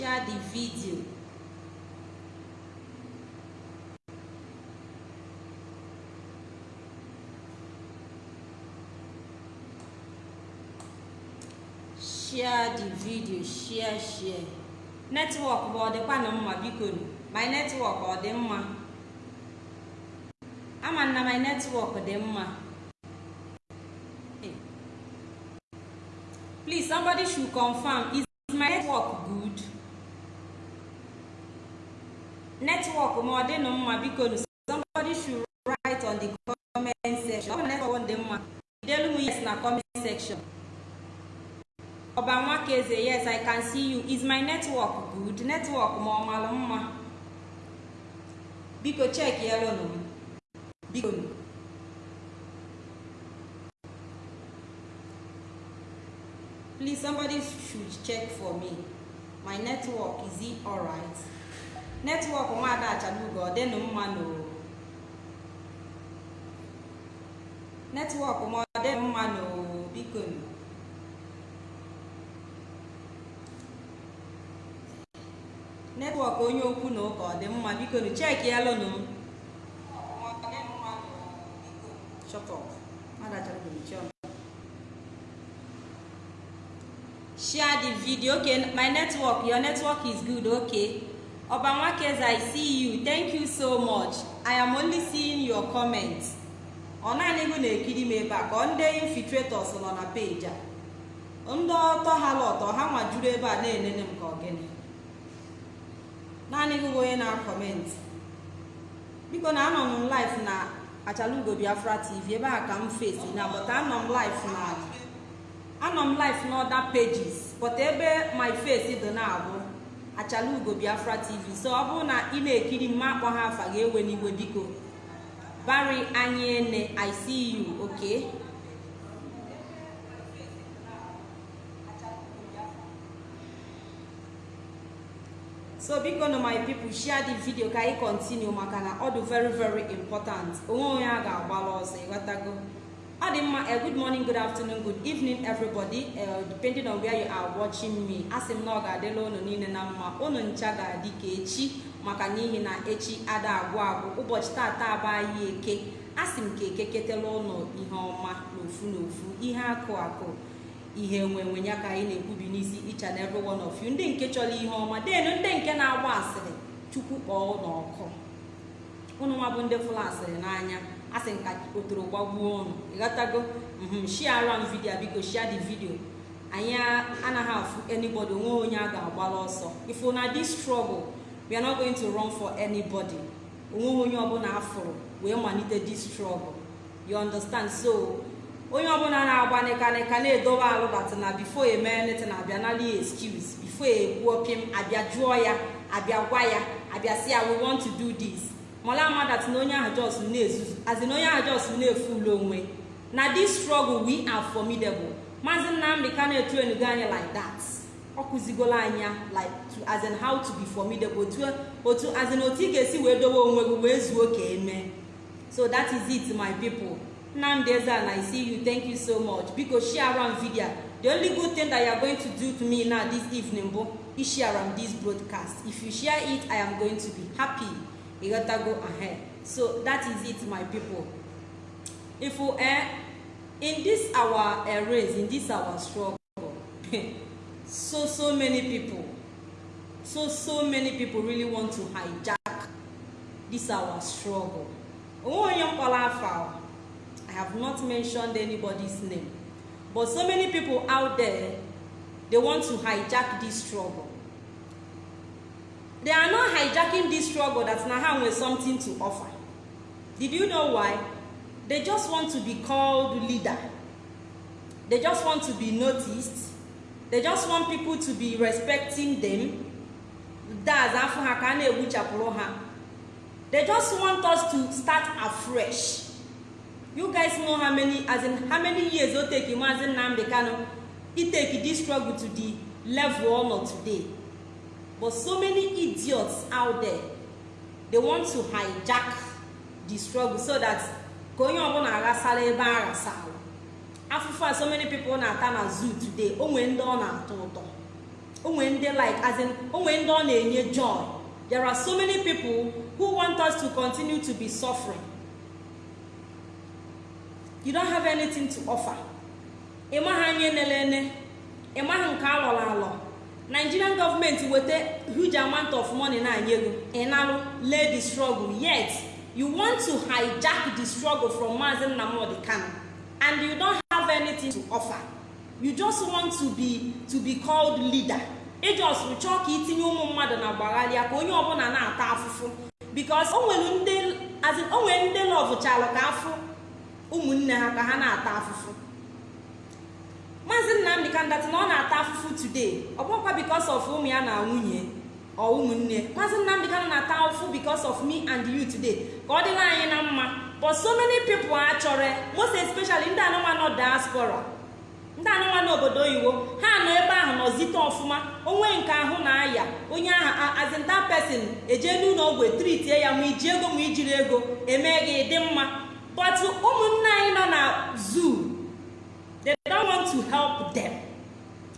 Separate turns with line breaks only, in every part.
share the video. Share the video share share. Netwọk bụ ọ dịkwa na mma biko. My netwọk ọ dị mma? Ama na my netwọk dị mma. Please somebody should confirm is my network netwọk ma ọ dị nụ mma biko somebody should write on the comment section. Ọ dị mma delu m yes na comment section. Ọba nwakeze yes i can see you. Is my network good? Network ma ọ malụ mma? Biko check yelụ m. Biko please somebody should check for me. My network is it alright network nwada achalugo dịnụ mma no network ma ọ dịnụ mma no biko netwọk onye okwu na ụka ọ dị mma. Biko cheki yalụnụ share the video. Okay my network your network is good. Okay. Ọba nwakeze i see you thank you so much. I am only seeing your comments. Ọ naanị gị na-ekiri m ebe a ka ndị infiltrators nọ na peji a. Ndị ọtọ ha lọtọ ha nwa juru ebe a na-enene m ka ọgịnị naanị gị bụ onye na-akọmentị biko na anọ m live na achalugo biafra tv ebe a ka m fesi na but anọ m live na anọ m live na other pages but ebe my face dị na-abụ achalugo biafra tv so ọ bụrụ na ị na-ekiri m akpọ ha afa ga-ewe n'iwe biko. Bari anyị ene i see so biko na my people share the video ka anyị continue maka na ọ dị very very important. Onwe onye a ga-agbala ọsọ ịghọtago ọ dị mma a good morning good afternoon good evening everybody. Uh, depending on where you are watching me asị m na ọ ga-adịla unu niile na mma. Unu ncha ga-adị ka echi maka n'ihi na echi ada agwụ agwụ. Ụbọchị tata abụ anyị eke. Asị m ka eke ketela ụlọ ihe ọma n'ofu n'ofu ihe akụ akụ ihe enwenwe ya ka anyị na-ekwubi n'isi each and every one of you. Ndị nke chọrọ ihe ọma denu ndị nke na-agba asịrị chukwu kpọọ n'ọkụ ụnụ nwa bụ ndị fụlụ asịrị n'anya. Asị nka otoro gbagbuo ụnụ ịghọtago mhm shiara m vidio biko shia the video. Anyị anaghị afụ anybody onwe onye a ga-agbara ọsọ. Ifu na this struggle we are not to run for anybody. Onwe onye ọbụla afụrụ wee malite this struggle. You understand? So onye ọbụla na-agba nịkanịka na-edobe alụ dat na bifo eme netin abịa nali excuse. Bifo ekwuo pim abịa jụọ ya abịa gwa ya abịa si ya we want to do this. Mala ama dat na onye ahụ jos na-ezuzu azi na onye ahụ jos na-efu ụlọ onwe na this struggle we are formidable. Maazị nnamdị ka na-etuenugo anyị like that? Ọ kụzigola anya like how to be formidable otu as otu ị ga-esi wee dobe onwe gị wee zuo ka eme so that is it my people. Nnamdi ezan i see you. Thank you so much. Biko share am video. The only good thing that you are going to do to me now this evening bụ ishare this broadcast. If you share it i am going to be happy. You gotta go ahead so that is it my people if you eh, in this our uh, race in this our struggle so so many people so so many people really want to hijack this our struggle I have not mentioned anybody's name. But so many people out there, they want to hijack this struggle. They are not hijacking this struggle that Naham with something to offer. Did you know why? They just want to be called leader. They just want to be noticed. They just want people to be respecting them. Ha. They just want us to start afresh. you guys know how many as in how many years o take Mazi Nnamdi Kanu e take this struggle to the level ọ nọ today but so many idiots out there they want to hijack the struggle so that ka onye ọbụla aghasara ebe a ghasara afụfụ a so many people na-ata na zoo today o nwee ndị ọ na-atọ ụtọ. Onwe ndị like as in onwe ndị ọ na-enye joy. There are so many people who want us to continue to be suffering. You don't have anything to offer. Ịmaghị anya nelene ịmaghị nke alọrọ alọ. Nigerian gọọmenti weta huge amount of money na-anye ego ịnalụ lay the struggle. Yet you want to hijack the struggle from Mazi Nnamdi Kanu. And you don't have anything to offer. You just want to be to be called leader. Ijos chọọ ka itinye ụmụ mmadụ na gbagharịa ka onye ọbụla na-ata afụfụ. Because o nwere ndị lọvụchalụ ka afụ ụmụnne ha ka ha na-ata afụfụ. Maazị nnamdị kandati na ọ na-ata afụfụ today. Ọ bụkwa because of ụmụ ya na nwunye ọ ụmụnne. Maazị nnamdị kanu na-ata afụfụ because of me and you today. Ka ọ dịla anyị na mma. But so many people achọrọ most especially ndị anụmanụ diaspora ndị anụmanụ obodo oyibo ha nọ ebe ahụ nọzite ọfụma. Onwe nke ahụ na-aya. Onye ahụ azinta pesin eje n'ụlọ ọgwụ etritie ya ma iji ego ma ijiri ego eme gị dị mma. But ụmụnne anyị nọ na zoo. Want to help them.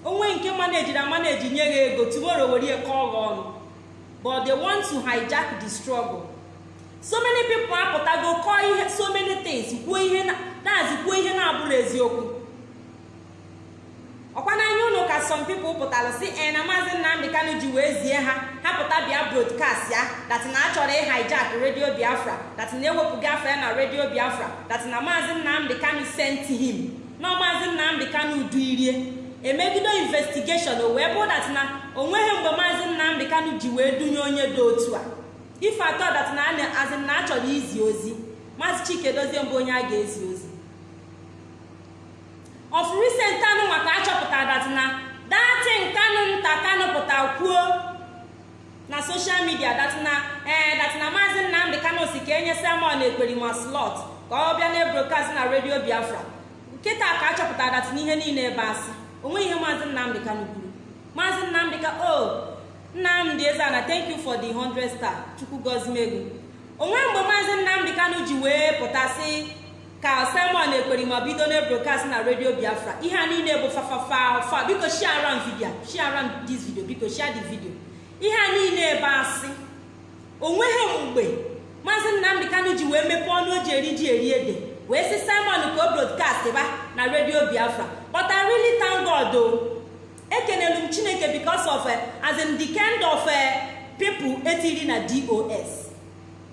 Onwe nke manejiri amaneji nye gị ego tomorrow were kọọ gị ọnụ. But they want to hijack the struggle. So many people apụtago kọọ ihe so many things kwuo ihe na-azị kwuo ihe na-abụrụ eziokwu. Ọkwa n'anya ụlọ ka some people pụtara si e na maazị nnamdị kanu ji wee zie ha ha pụta bịa broadcast ya dat na achọrọ ịhijack redio biafra dat na ewepụ biafra ya na redio biafra dat na maazị nnamdị kanu sent na maazị nnamdị kanu duirie emegido investigeshon o wee bụ dat na o nweghị mgbe maazị nnamdị kanu ji wee dunye onye dị otu a. Ife atọ dat na azị na achọrọ izi ozi maazị chike dozie mbụ onye a ga-ezi ozi. Of recent anụ maka achọpụtara dat na datin kanu nta kanu pụta kwuo na social media dat na ee dat na maazị nnamdị kanu si ka enye sermon ekperima slot ka ọ bịa na ebrokast na redio biafra. Nkịta ka achọpụtara dat na ihe niile ebe asị. Onwe ihe maazị nnamdị kanu kwuru. Maazị nnamdị ka o nnamdị ezana thank you for the 100 star chukwu gozimego onwe mgbe maazị nnamdị kanu ji wee pụtasị ka simon ekperima bido na na redio biafra. Ihe a niile bụ fafafafa biko video share am this video. Biko share the video. Ihe a niile ebe asị. Onweghị mgbe maazị nnamdị kanu ji wee mepee ọnụ o ji eri ji eri ede. Wee sị simon ka o brodkast ba na redio biafra. But i really thank god o ekenelu m chineke because of as in the kind of people etiri na dos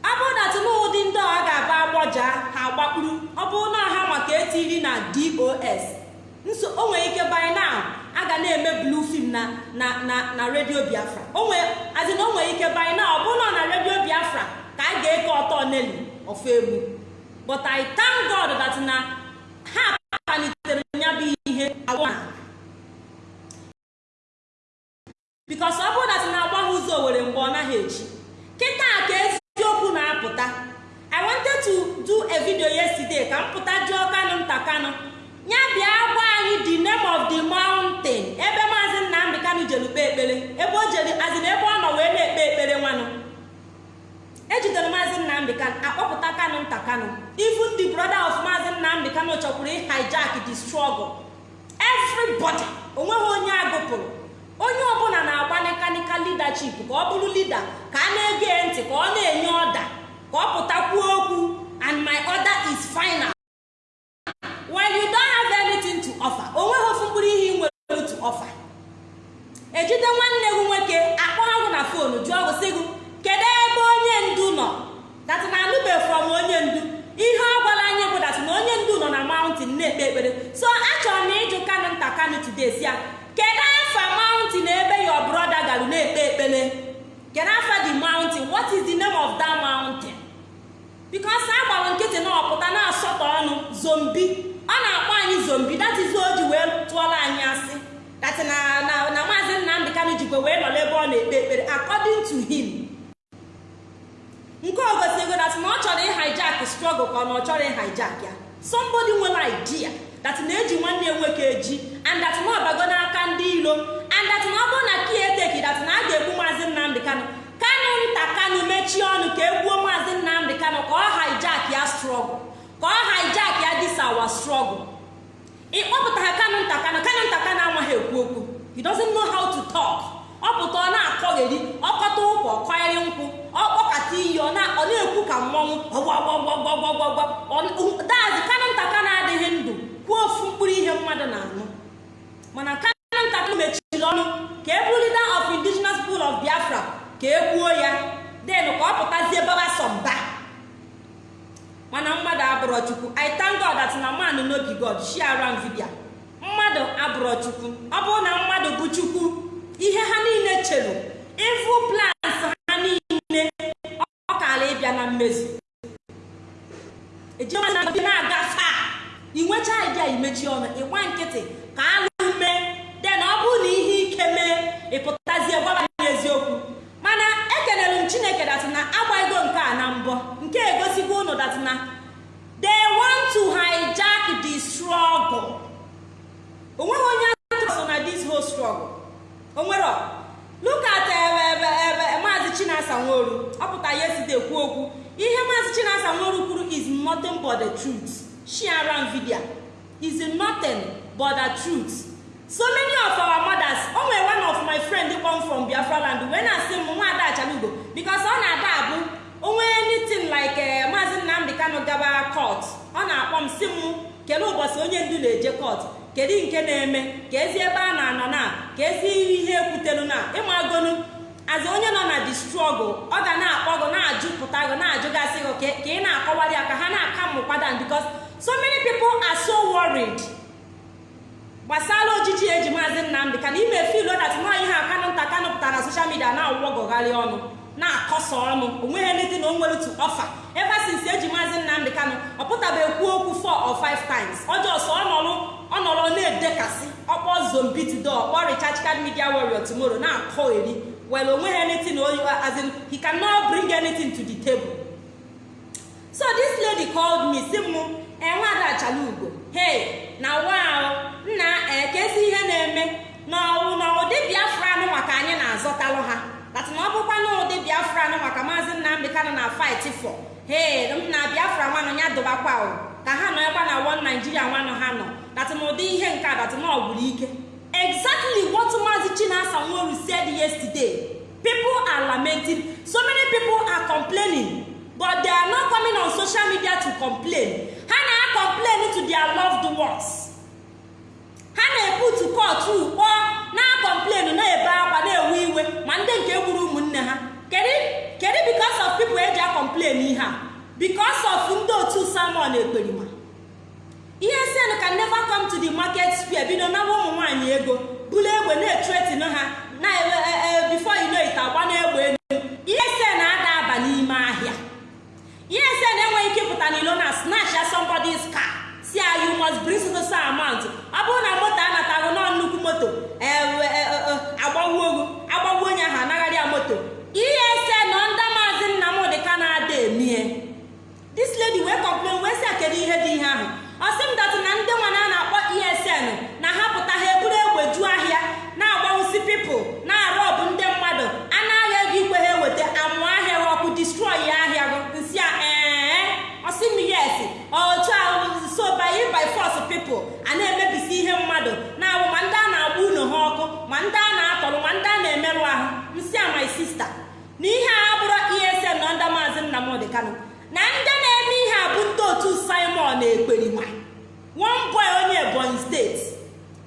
ọ bụrụ na ndị ọ ga-aba agbọja ha agbakpuru ọ bụrụ na ha maka etiri na dos nso o nwere ike by now a ga na-eme blue film na na redio biafra. Azina o nwere ike by now ọ bụrụ na redio biafra ka a ga-eke ọtọ neli ofe egbu but i thank god that na ha palitere ya bụ ihe because ọ bụrụ that na agbagha ụzọ were mgbe ọ naghị echi kịta ka eziokwu na-apụta. I wanted to do a video yesterday ka m pụta jụọ kanụ nta kanụ ya bịa gwa anyị the name of the mountain. Ebe maazị nnamdị kanụ jere kpee ekpere. Ebe o jere azịna ebe ọ nọ wee na-ekpe ekpere nwanụ. Ejidere maazị nnamdị kanụ akpọpụta kanụ nta kanụ even the brother of maazị nnamdị kanụ chọkwuru hijack the struggle. Everybody o nweghị onye agụpụrụ onye ọbụla na-agba mekanika leadership ka ọ bụrụ leader ka a na-ege ntị ka ọ na-enye ọda ka ọ pụtakwuo okwu and my order is final. While you don't have anything to offer o nweghị ofu mkpụrụ ihe ị nwere to offer. Ejide nwanne gị nwoke akpọ ha gụ na fonu jụọ gụ sị gị kedu ebe onye ndu nọ dat na anụbeghị from onye ndu ihe ọ gwara anyị bụ dat na onye ndu nọ na mountain na-ekpe ekpere so achọrọ m ịjụ kanụ nta today si ya kedu afa mountain ebe your brother gara na-ekpe ekpere kedu afa the mountain? What is the name of that mountain? Because a gbara nkịtị na ọpụta na-asọtọ ọnụ zombi ọ na-akpọ anyị zombi is o wee tụọrọ anyị asị. That na na na maazị nnamdị kanụ jikwa wee nọrọ ebe ọ na-ekpe ekpere according to him. Nke ogosigo that na ọ chọrọ ịhijack struggle ka ọ na ọ chọrọ ịhijack ya. Somebody nwere idea that na-eji nwanne nwoke eji and that na ọbago n'aka ndị ilo and that na ọ bụrụ na kia eteki that na a ga-egbu maazị nnamdị kanụ kanụ nta kanụ mechie ọnụ ka egbuo maazị nnamdị kanụ ka ọ hijack ya struggle ka ọ hijack ya our struggle ịkpọpụta ha kanụ nta kanụ kanụ nta kanụ amaghị ekwu okwu he doesn't know how to talk ọ pụta ọ na-akọgheri ọkọta ụkwa ọkọgheri nkwụ ọkpọkata iyi ọ na-ekwu ka mmọnwụ ọgbọgbọgbọgbọgbọgbọ dazi kanụ ntaka na-adịghị ndụ kwuo ofu mkpụrụ ihe mmadụ na-anụ mana kanụ ntaka mechiri ọnụ ka e bụrụ leader of indigenous people of biafra ka e kwuo ya. Den ka ọ pụtazie baba sọmba mana mmadụ abụrọ i thank god that na man no be god share am vidia mmadụ abụrọ chukwu ọ bụrụ na mmadụ bụ chukwu ihe ha niile chere ifu plans ha niile ọ kara ịbịa na mmezu. Ejima na-aga fa inwecha idea imechi ọnụ ịgba nkịtị ka alụ mee den ọ bụrụ na ihe ike mee ịpụtazie gwara eziokwu mana ekelere m chineke dat na agbaigo nke a na mbọ nke egosigo ụnụ dat na they want to hijack the struggle. Onweghị onye atụso na this whole struggle. Onwere look at ebe ebe ebe maazị chinasa nworu. Ọ pụta ya eside ekwu okwu. Ihe maazị chinasa nworu kwuru is nothing but the truth. Share nvidia is nothing but the truth. So many of our mothers o nwere one of my friend come from biafra land wee na-asị m nwa ada achalugo because ọ na-ada abụ onwe anything like maazị nnamdị kano gaba court ọ na-akpọ m si m kedu ụbọchị onye ndu na-eje court? Kedu nke na-eme? Ka ezi ebe a na-anọ na ka ezi ihe ekwutelu na ịmagonu azi onye nọ na struggle ọ ga na-akpọ gị na-ajụpụta gị na-ajụgasị gị ka ị na-akọwara ya ka ha na-aka mmụkwada because so many people are so worried. Gbasara ojiji eji maazị nnamdị ka na ime filu dat nọ ihe akanụ nta kanụ pụtara na soshal midia na-awụgọgharị ọnụ na-akọsa ọnụ o nweghị ndị dị na o nwere tu ọfa ebe sinsi eji maazị nnamdị kanụ ọ pụtaba ekwu okwu 4 or 5 times. Ọjọọ sọ ọ nọrọ na-edekasị ọkpọ zombitido ọkpọ richachkad media warrior tomorrow na-akọ eri. Well o nweghị anything as in he cannot bring anything to the table. So this lady called me si mụ enwe ada achala ugo hey na wow nna ekezi ihe na-eme. N'ọwụ na ụdị biafra anụ maka anyị na-azọtalụ ha. Dati na ọ bụkwa na ụdị biafra anụ maka maazị nnamdị kanụ na fight for. Hey m na biafra nwanụ ya dụbakwa ka ha nọ ebe na won naijiria nwanụ ha nọ. Dati na ụdị ihe nke a dati na ọgwụrụ ike. Exactly what maazị chinasa nworu said yesterday. People are lamenting. So many people are complaining. But they are not coming on social media to complain. Ha na-complain to their loved ones. Ha na-ebutu kọtụ kpọọ na-complain na-ebe akwa na-ewe iwe ma ndị nke gburu ụmụnne ha. Kedu because of people eji acomplain ihe a. Because of ndị otu samon ekperima ihe sen can never come to the market square. Bido nawa ụmụ nwaanyị ego bulu egbe na-etretin ha na before you know it agba na egbe elu ihe sen ada aba n'ime ahịa. Ihe sen enweghị ike ịpụta n'ilo na snatch ya somebody's car. Si ya you must bring so ọ bụrụ na moto anataghị nọ nnukwu moto agbawuo ogu agbawuo onye ahụ anagharị ya moto. Ihe sen nọ ndị maazị nnamdị ka na-ada emie this lady wee complain wee si kedu ihe dị ihe ahụ? Ọ sị m datụ na ndị nwana a na-akpọ esn na ha pụta ha eburu egbe juo ahịa na-agbawusi pipụl na-arụ ọbụ ndị mmadụ. Anaghị ego ikwe ha eweta amụ ahịa ọkụ destroy ahịa. Otu so by by force people a na-emebisi ihe mmadụ na-abụ ma ndị a na-agba unu ha ọkụ ma ndị a na-atọrọ ma ndị a na-emerụ ahụ nsị a my sister. Na ihe a bụrụ esn na ndị maazị nnamdị kanụ na ndị na-eme ihe a bụ ndị otu simon ekperima one boy onye ebonyi steeti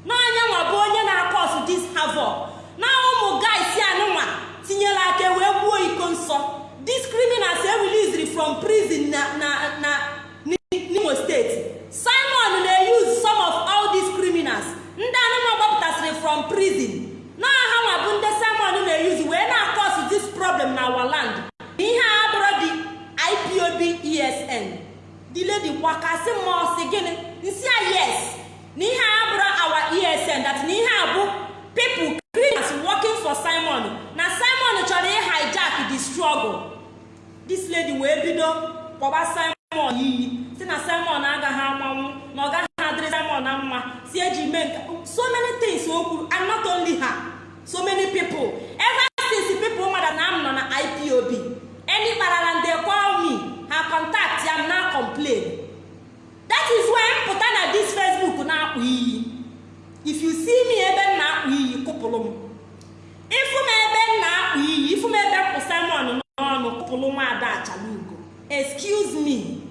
n'anya nwa bụ onye na-akọsụ dis havoc. Na ụmụ guys anụnwa tinyere aka wee gbuo iko nsọ. Dis criminals ereliziri from prison na n'imo steeti simon na-use some of all these criminals ndị anụnwa gbapụtasịrị from prison. Na ha nwa bụ ndị simon na-eyuzi wee na-akọsụ this problem na our land. Ihe a bụrụ dị ipob esn the lady gbakasị mmụọ si gịnị? Nsi a yes. Na ihe a bụrụ awa esn that na ihe a bụ people criminals working for simon. Na simon chọrọ hijack the struggle. This lady wee bido kpọba simon. simon iyi si na simon agaghị amanwụ na ọ gaghị adịrị simon mma si eji mee nke so many things o kwuru and not only ha so many people. Ever since people mmadụ na m nọ na ipob any kparara nde call ha contact ya na complain. That is why m pụta na this facebook na-akpụ iyi. If you see me ebe m na-akpụ iyi kụpụrụ m. Ịfụ m ebe m na-akpụ iyi ịfụ m ebe m kpụ simon n'ọnụ kụpụrụ nwa ada achalugo. Excuse me.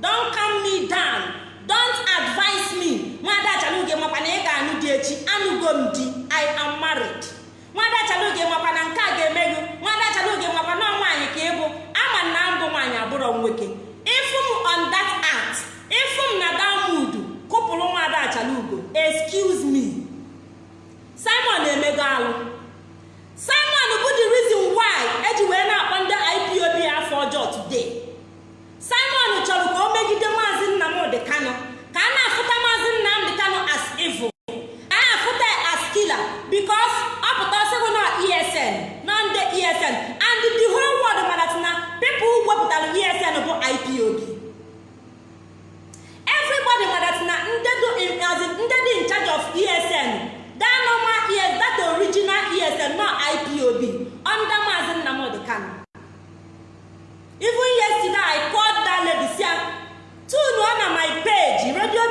Don't calm me down. Don't advise me. Nwaada achalugo makwa na ị ga-anụ di echi anụgo m di i am married. Nwaada achalugo makwa na nke a ga-eme gị nwaada achalugo makwa na nwaanyị ka ịbụ ama na mbụ nwaanyị abụrọ nwoke ịfụ m on that act ịfụ m na damud kụpụrụ nwaada achalugo excuse me. Simon emego alụ simon bụ the reason why eji wee na-akpọ ndị ipob afọ ọjọọ today. Simon chọrọ ka o megide maazị nnamdị kano ka a na-afụta maazị nnamdị kano as evil. A na-afụta as killer because ọ pụta ọsịgụ na esn na ndị esn and the whole world mara na people wepụtara esn bụ ipob everybody mara na ndị dị in charge of esn that normal es that original esn no ipob under maazị nnamdị kano even yesterday i called that lady sia tune on my page radio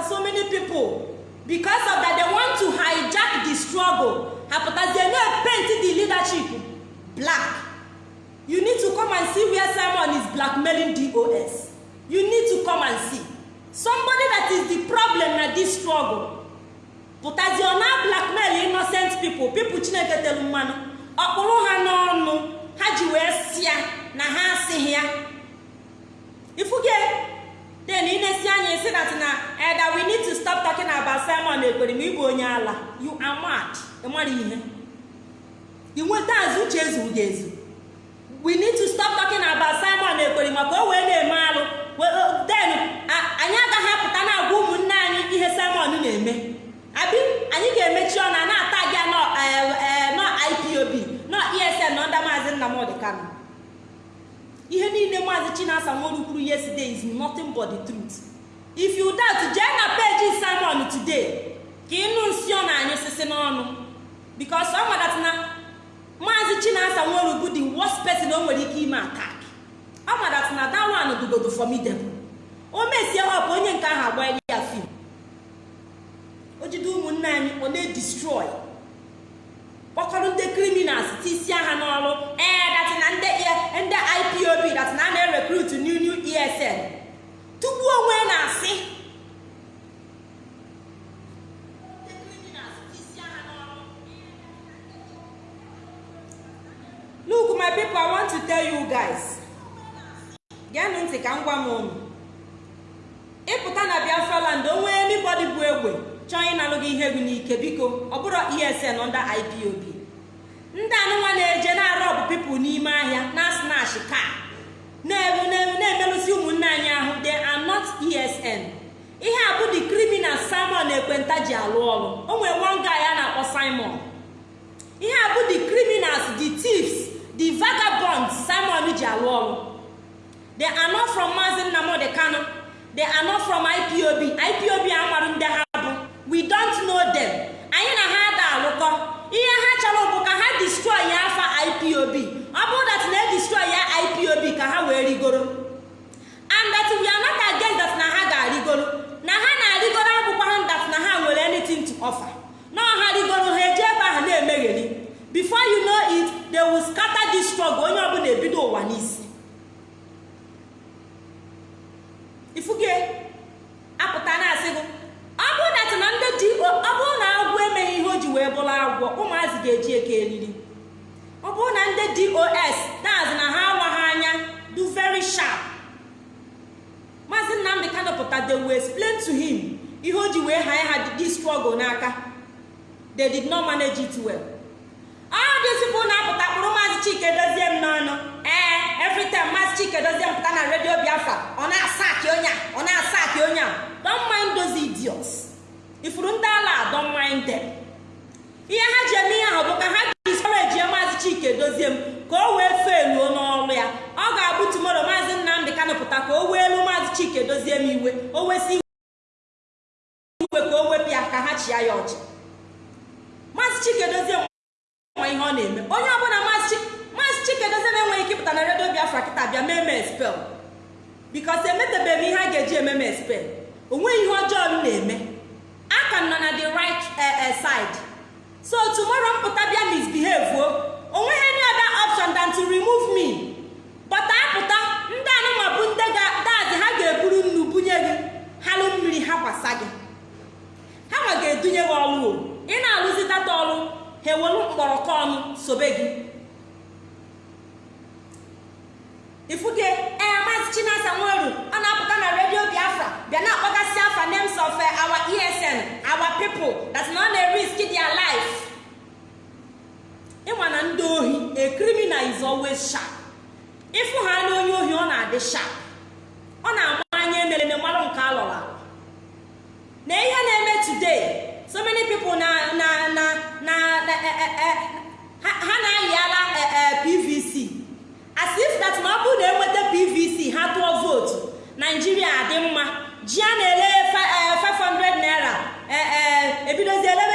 apụta so many people. Because of that they want to hijack the struggle. Ha pụtazie na paint the leadership black. You need to come and see where simon is blackmailing dos you need to come and see. Somebody that is the problem na this struggle. Pụtazie ọ na blackmail innocent people. People chineke telu mmanụ ọkpụrụ ha n'ọnụ ha ji wee sịa na ha asịghị ya. Ifuge then inesi anya isi that na that we need to stop talking about simon ekwere ma onye ala. You are mad. Ịmara ihe. Inweta azụ uche ezu ga ezu. We need to stop talking about simon ekwere maka o wee na-eme alụ then anyị agaghị apụta na-agwa ụmụnne anyị ihe simon na-eme. Abi anyị ga-emechi ọ na na-ata gị nọ ipob nọ esn na ndị maazị nnamdị kano ihe niile maazị chinasa nworu kwuru yesterday is nothing but the truth. If you doubt jee na peji simon today ka ịnụ nsị ọ na anyị sisi n'ọnụ. Bikos ọ madat na maazị chinasa nworu bụ the worst person o nwere ike ime attack. Ọ madat na that one dugodo formidable o mesie ọpụ onye nke ahụ agbanyere ya fim o jide ụmụnne anyị ọ na-edestroy kpọkọrọ ndị criminals tisia ha n'ọrụ. Ee datina ndị e, ipob datina a na-erekrut new new esn tupu onwe na-asị look my people i want to tell you guys. Geenụ ntị ka m gwa m ịpụta na biafra land onwe anybody bụ egbe? chọọ ịnalụ gị ihe gị n'ike biko ọ bụrụ esn nda ipob ndị anụnwa na-eje na-arụ ọbụ pipụl n'ime ahịa na snash ka na-emelụsi ụmụnne anyị ahụ de anot esn ihe a bụ the criminal simon ekwenta ji alụ ọrụ. O nwere nwanga ya na-akpọ simon. Ihe a bụ the criminals the thieves the vagabonds simon ji alụ ọrụ. They are not from maazị nnamdị kano they are from ipob ipob amarụ ndị ha. we don't know them. Anyị na ha ada alụkọ ihe ha chọrọ bụ ka ha destroy afa ipob Hepinize helal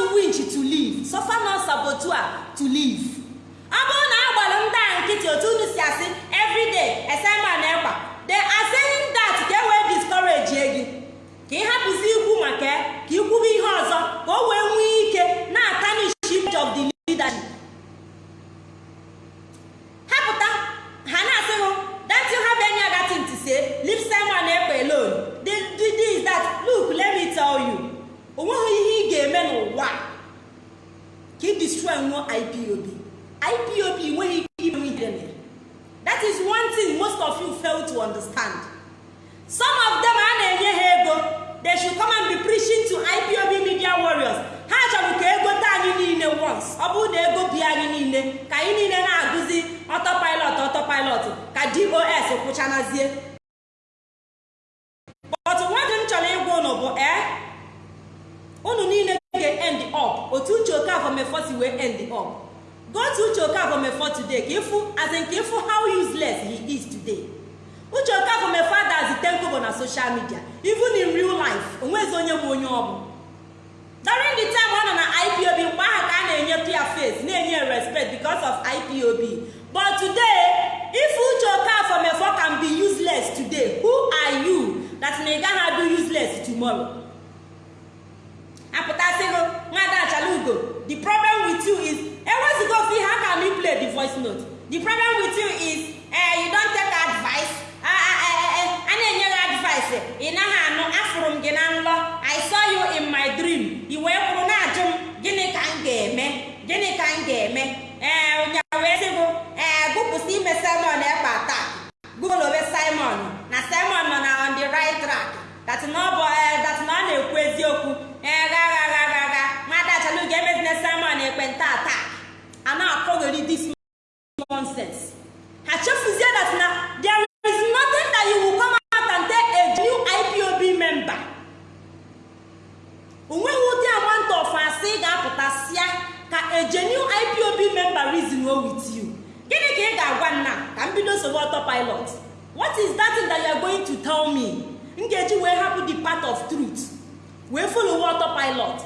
to winch to live suffer not saboteur to live ọ bụrụ na a ndị a nkịtị otu unu si asị everyday esema na ekwa. They are saying that ka e wee discourage gị. Ka ị hapụzi ikwu maka ka ikwube ihe ọzọ ka o wee nwee ike na-atanish image of the leadership hapụta ha na-asị hụ that you have any other thing to say leave Simon ekpe alone the the this that look let me tell you o nweghị ihe ị ga-eme n'ụwa ka nwụọ IPOB IPOB enweghị ike ime ihe that is one thing most of you fail to understand. Some of them a na-enye ha ego. They should come and be preaching to IPOB media warriors. Ha chọrọ ka ego taa anyị niile once. Ọ bụrụ na ego bi anyị niile ka anyị niile na-agụzi ọtọpilot ọtọpilot ka dos kwụchanazie but nwadị m chọrọ ịgwa ụnụ bụ ee unu niile ga-end up otu okafọ mefọ si wee end up go uche okafọ mefọ today. Ka ịfụ as in ka ịfụ how useless he is today. Uche okafọ mefọ adazi tenkobo na social media. Even in real life onwezi onye bụ onye ọ bụ during the time ọ nọ na ipob mgbe ahụ ka a na-enye ya face na-enye respect because of ipob but today if uche okafọ mefọ can be useless today who are you that na ị gaghị adụ useless tomorrow? Apụtasịgo nwada achalugo the problem with you is ewezigo ofe ihe aka m play the voice note. The problem with you is eh, you don't take advice. A na-enye gị advice. Ị naghị anụ afụrụ m gị na nlọ. I saw you in my dream. I wee kwuru na-ajụ m gịnị ka m ga-eme? Gịnị ka m ga-eme? Ee ụnya wee sịgụ ee gụpụsị ime simon ekpa taa. Gụlowe simon. Na simon nọ na on the right track. That na ọ na-ekwu eziokwu. Ee ga ekpenta taa a na-akọgheri this nonsense. Ha ụdị amount of asị ga-apụtasịa ka a genuine ipob member reason with ka ị ga-agwa nna ka m bido sobe ọtọ pilot what is that thing that you are going to tell me? M ga-eji wee hapụ the part of truth. Wee follow ọtọ pilot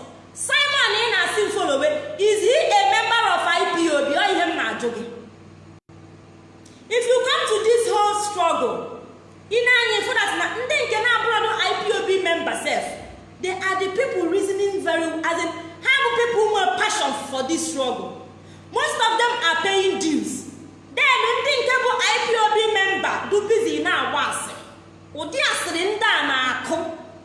simon ị na-asị m folowe is he a member of ipob ọ ihe m na-ajụ gị if you come to this whole struggle ị na-anya fụ that na ndị nke na-abụrụ ipob member sef they are the people reasoning very as in ha bụ people nwere passion for this struggle. Most of them are paying dues. Then ndị nke bụ ipob member do na-agba asịrị. Ụdị asịrị ndị a na-akụ.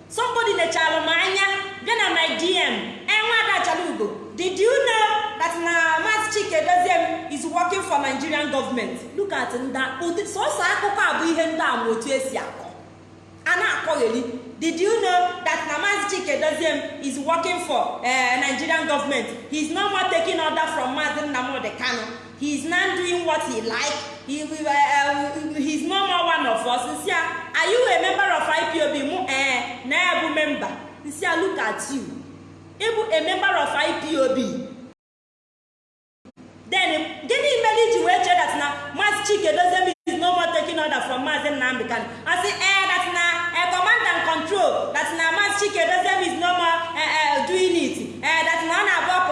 Somebody lechara m anya bịa na my dm enweadachalugo did you know that na Maazị Chike Doziem is working for Nigerian government? Look at ụdị sọsọ akụkọ a bụ ihe ndị a otu esi akọ. A na-akọgheri did you know that na Maazị Chike Doziem is working for uh, Nigerian government? He is no more taking order from Maazị Nnamdi Kanu. He is now doing what he like. He, uh, uh, he is no more one of us. Are you a member of IPOB mụ ee na ya look at you. Ịbụ a member of IPOB then gịnị mere iji wee chee that na Maazị Chike Doziem is no more taking order from Maazị Nnamdi Kanu ọ sị ee that na command and control that na Maazị Chike Doziem is no more doing it. Ee that na ọ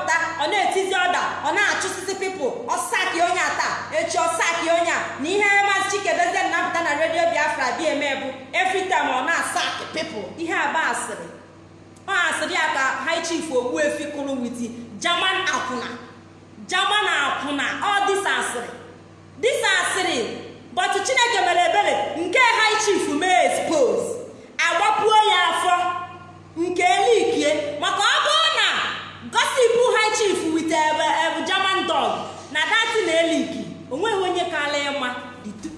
ọ na-etizi ọda ọ na-achụsịsị pipụl ọ saki onye a taa. Echi ọ saki onye a. Na ihe Maazị Chike Doziem na-apụta na redio Biafra bịa eme bụ time ọ na-asaki pipụl ihe aba asịrị. Ọ asịrị ya ka high chief Ogbuefi kụrụ witi German akwụna German akwụna. Ọ dịsa asịrị. Dịsa asịrị bọtụ Chineke mere ebere nke high chief mee expose. Agbapuo ya afọ nke elikie maka ọ bụrụ na gosipụ high chief with ebe German dog. Na dati na eliki o nweghị onye kala ịma.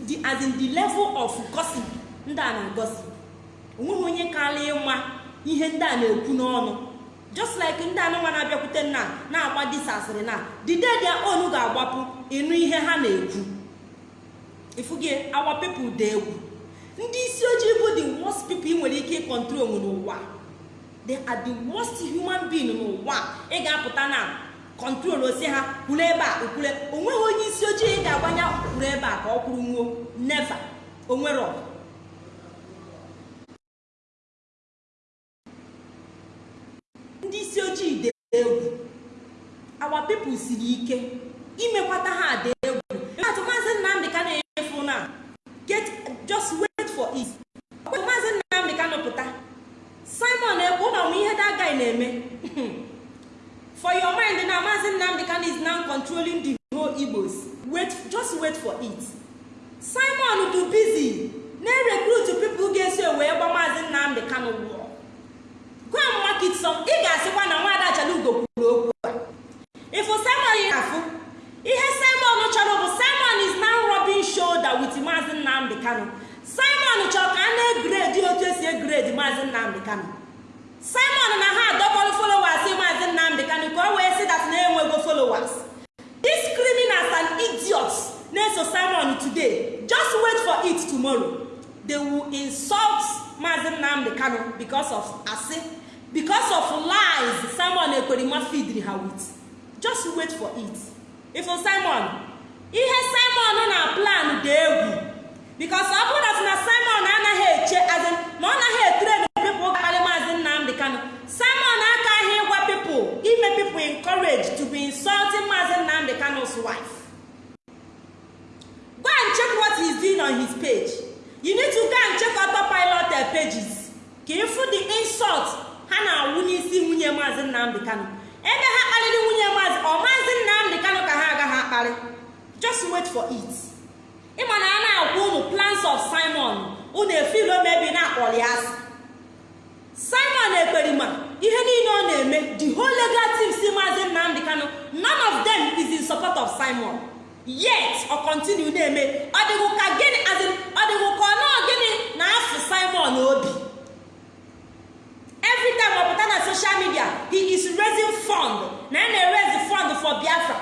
The as in the level of gossip. Ndị a na-agosip o nweghị onye kala ịma ihe ndị a na-ekwu n'ọnụ. Just like ndị anụnwa na-abịakwute nna na-agba disasịrị na dide dia onu ga-agbapụ ịnụ ihe ha na-ekwu. Ifugie our people dị egwu. Ndị isi ojii bụ the worst people ị nwere ike ịkọntrol n'ụwa they are the worst human being n'ụwa ị ga-apụta na kọntrol osi ha kwuru ebe a okwule o nweghị onye isi ojii ị ga-agbanya kwuru ebe a ka ọ kwuru nwuo. Neva onwero ndị isi ojii dị egwu. Awa pipụl siri ike. Imekwata ha dị egwu atụ maazị nnamdị ka na-enyefu na get just wait for it ọkwa maazị nnamdị ka nọpụta simon ekwu na ọmụ ihe that guy na-eme. For your mind na maazị nnamdị ka is now controlling the whole igbos. Wait just wait for it. Simon do busy. Na-recruit people ga-esi wee gba maazị nnamdị kanụ wụọ gwa m market some. Ị ga-asịkwa na nwaada achalugo kwuru okwu a. Ifu simon afụ ihe simon chọrọ bụ. Simon is now rubbing shoulder with maazị nnamdị kanụ simon chọrọ ka a na-egredi otu esi egredi maazị nnamdị kanụ simon na ha adọkọrọ followers maazị nnamdị kanụ ka o wee sị dat na-enwego followers. These criminals and idiots na-eso simon today. Just wait for it tomorrow. They will insult maazị nnamdị kanụ because of asị because of lies simon ekwerima feedri ha with. Just wait for it. Ifo simon ihe simon na plan dị egwu. Because ọ bụrụ na simon anaghị eche azin na ọ naghị etren pipụl karị maazị nnamdị kanụ simon akaghị ịgwa pipụl ime pipụl encourage to be insulting maazị nnamdị kanụ's wife. Go and check what he's doing on his page. You need to go and check autopilot pages. Ka ịfụ the insult ha na-awụ n'isi nwunye maazị nnamdị kanụ ebe ha kparịrị nwunye maazị ọ maazị nnamdị kanụ ka ha agaghị akparị just wait for it. Ịma na a na-agwa ụmụ plans of simon. Unu efilo mebi na-akpọrọ ya asị. Simon ekperima ihe niile ọ na-eme the whole legal team si maazị nnamdị kanụ none of them is in support of simon. Yet ọ continue na-eme ọ dịghị ka gịnị ọ dịghị ọ nọọ gịnị na afụ simon obi. Every time ọ pụta na social media he is raising fund na a na-erezi fund for biafra.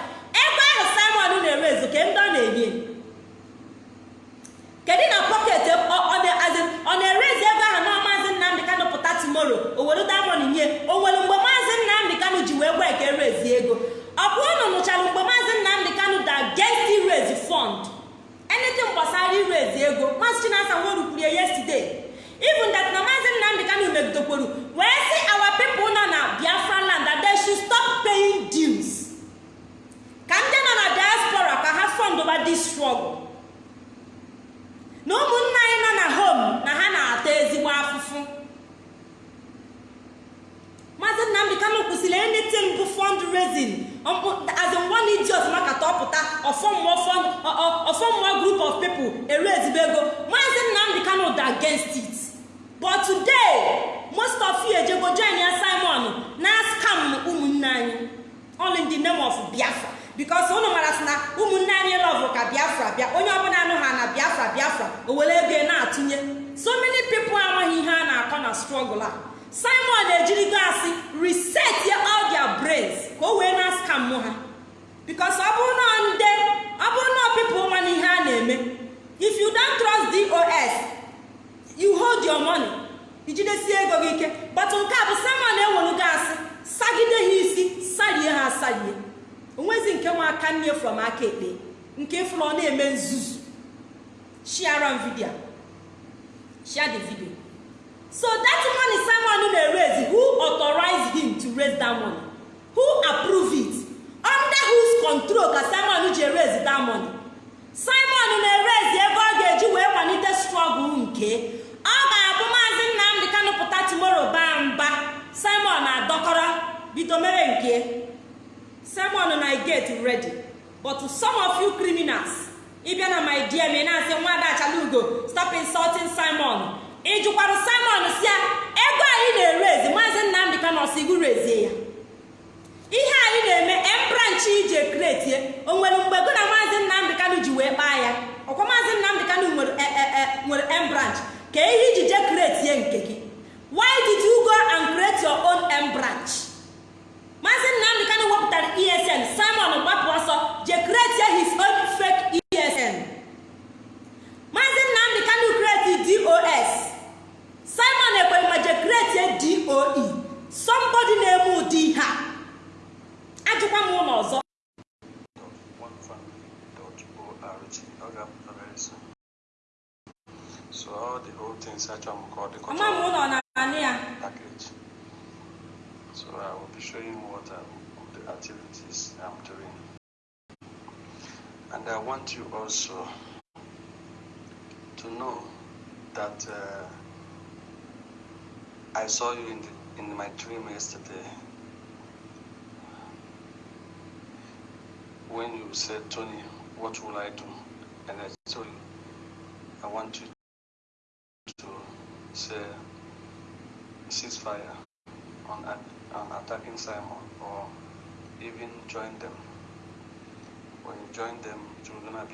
Ebe ahụ simon na-erezu ka ndị ọ na-enye. Kedu na pocket ọ na-erezi ebe ahụ na maazị kanụ pụta tomorrow. O were damon nye. O nwere mgbe maazị nnamdị kanụ ji wee gwa eke erezi ego. Ọkwa ụnụ nụchara mgbe maazị nnamdị kanụ da against irezi fund? Anything gbasara irezi ego. Maazị chinasa nworu kwuru ya yesterday. Even that na maazị nnamdị kanụ megidokwuru wee sị our people nọ na biafra land that they should stop paying dues. Ka ndị nọ na diaspora ka ha fọndụba this struggle na ụmụnne anyị nọ na home na ha na-ata ezigbo afụfụ maazị nnamdị kanụ kwụsịrị anything bụ fundraising as in one idiot maka tọpụta ọfọmmụọ group of people ere ezigbo ego. Maazị nnamdị kanụ dị against it. But today most of you ejego join ya simon na scam ụmụnne anyị. All in the name of biafra. Because unu mara sị na ụmụnne anyị lọvụ ka biafra bịa. Onye ọbụla anụ ha na biafra biafra o were ego na-atụnye. So many people amaghị ihe a na-akọ na struggle a. simon ejirigo asị reset ya all their brains. Ka o wee na scam ha. Because ọ bụrụ na nde ọ ihe a na-eme if you don't trust dos you hold your money. Ijidesie ego gị ike. But nke a bụ simon ewelu asị sagide ha isi sarie ha asarie onwezi nke nwa aka nne from aka ekpe nke fụrụ ọ na-eme nzuzu. Share m video. Share the video. So that money simon na-erezi who authorized him to raise that money? Who approve it? Under whose control ka simon ji erezi that money? Simon na-erezi ebe ọ ga-eji wee kwalite struggle nke ọ ga-abụ maazị nnamdị kanụ pụta tomorrow baa mba. Simon na-adọkọrọ bido mere nke. Simon na get ready. But some of you criminals ịbịa na my ị na-asị nwada achalugo stop insulting simon. Ịjụkwara simon si ya ego anyị na-erezi maazị nnamdị kanụ ọsigu rezie ya. Ihe anyị na-eme embranch ije kretie o nwere mgbe go na maazị nnamdị kanụ ji wee kpaa ya. Ọkwa maazị nnamdị kanụ nwere embranch ka ihe iji je kretie nke gị. Why did you go and create your own embranch maazị nnamdị kanụ wepụtara esn simon gbapụ ọsọ je kretie his own fake esn
want you also to know that uh, I saw you in, the, in my dream yesterday when you said, Tony, what will I do? And I told you, I want you to say ceasefire on, on attacking Simon or even join them. When you join them, it will gonna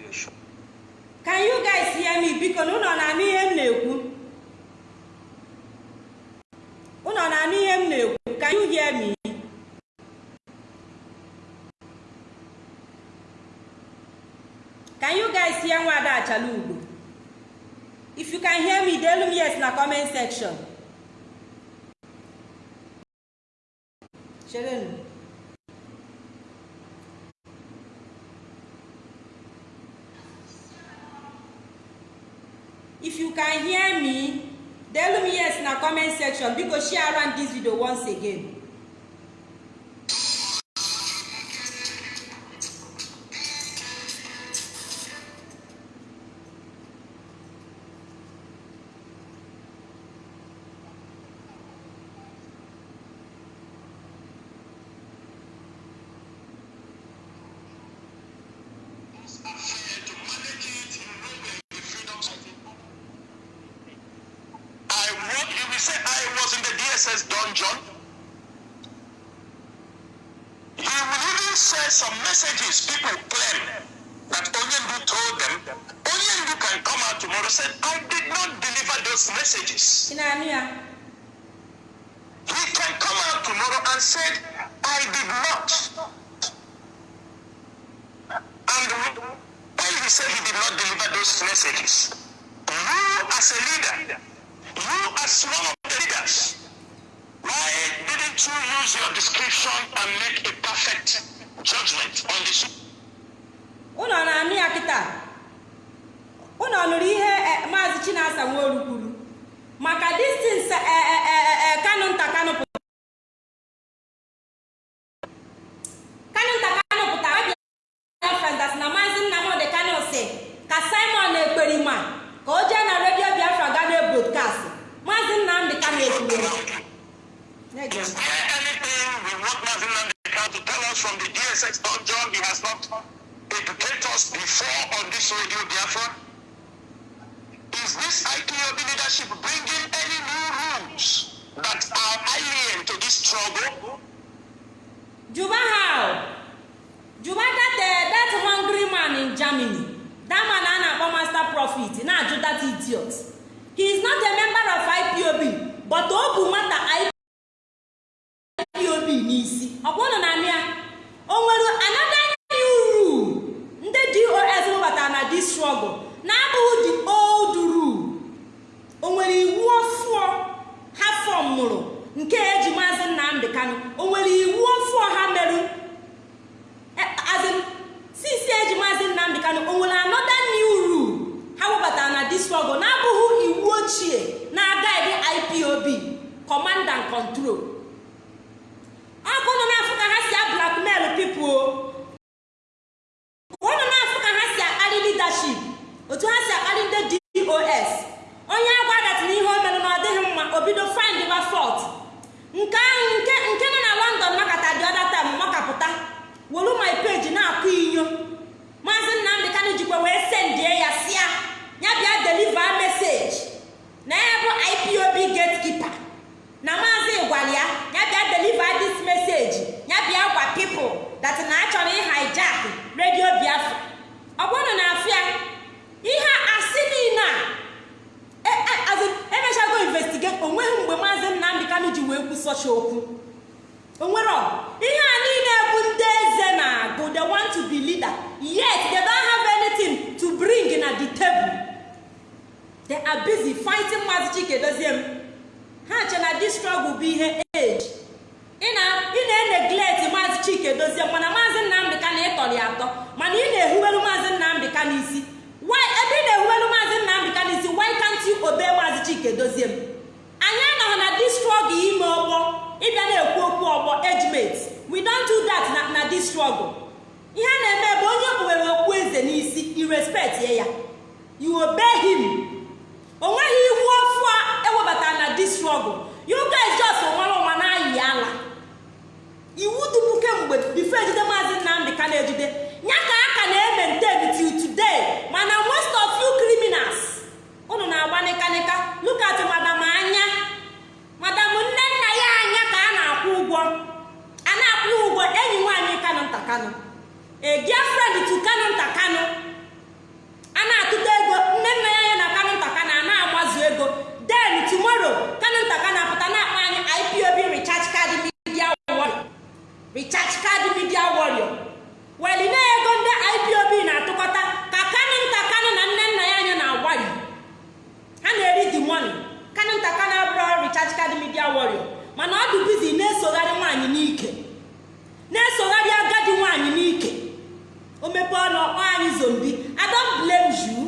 can you guys hear me? Biko na ụlọ na-anụ ihe m na-ekwu ụlọ na-anụ ihe can you hear me? Can you guys hear nwada achala ugbo if you can hear me deelu m yes na comment section. Cherenụ if you can hear me deelu m yes na comment section biko share am this video once again.
He said he did not deliver those messages, you as a leader, you as one of the leaders, why didn't you use your discretion and make a perfect judgment on this?
ụnọ na-anụ ya kịta. Ụnọ nụrụ ihe eh, maazị chinasa nworu kwuru maka distins kanụ nta kanụ sọcha okwu. Onwero ihe a niile bụ ndị eze na-agụ they want to be leader. Yet they don't have anything to bring na the table. They are busy fighting maazị chike dozie m. Ha che na this struggle bụ ihe age. Ị na-eneglect maazị chike dozie mana maazị nnamdị ka na ịtọrọ atọ. Mana ị na-ehuwelu maazị nnamdị ka n'isi. Ebe ị na-ehuwelu maazị nnamdị ka n'isi why can't you obey maazị m? Anyị anọghị na this ime ọgbọ ịbịa na-ekwu okwu ọgbọ ejiment we don't do that na, na this ihe a na-eme bụ onye kpuwere okpu eze n'isi irespect ya. You obey him. O nweghị iwu ọfụ a ewebatara na this struggle. You guys just nwere ụma na-ayị ala. Iwu dubu kemgbe bifo ejide maazị nnamdị ka na-ejide ya ka a ka na-emente till today. Mana most of you criminals unu na-agba nịkanịka look at madam anya. Madam nne nna ya anya ka a na-akwụ ụgwọ. A na-akwụ ụgwọ. Enyi nwaanyị kanụ nta kanụ a girlfriend to kanụ nta kanụ a na-atụta ego. Nne nna ya anya na kanụ nta kanụ a na-agbazu ego. Then tomorrow kanụ nta kanụ apụta na-akpa anyị ipob recharge card media warrior. Recharge card media warrior. Weli ego ndị ipob na-atụkọta ka kanụ nta kanụ na nne nna ya ha na-eri the money. Kanụ nta kanụ abụrụ recharge card media warrior. Mana ọ dị bizi na-esogharị nwaanyị n'ike. Na-esogharị agadi nwaanyị n'ike. O mepe ọnụ anyị zombi don't blame you.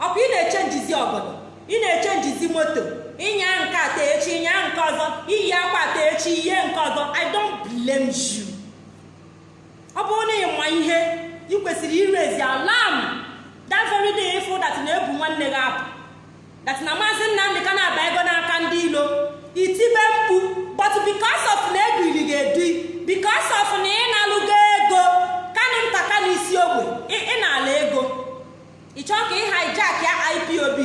Ọkwa ị na-eche njizi ọgọdọ ị na-eche njizi moto ịnya nke ata echi ịnya nke ọzọ. Iyi akwa ata echi ihe nke ọzọ. I don't blame you. Ọ bụrụ na ịma ihe ị kwesịrị irezi alam that very day ịfụ dat na-ebu nwanne gị apụ. Dat na maazị nnamdị ka na-aba ego n'aka ndị ilo itibe mkpu but because of na ebiri gị edu because of na ị na-alụgo ego kanụ nta kanụ isi ogbe ị na-ala ego ị chọọ ka ị hijack ya ipob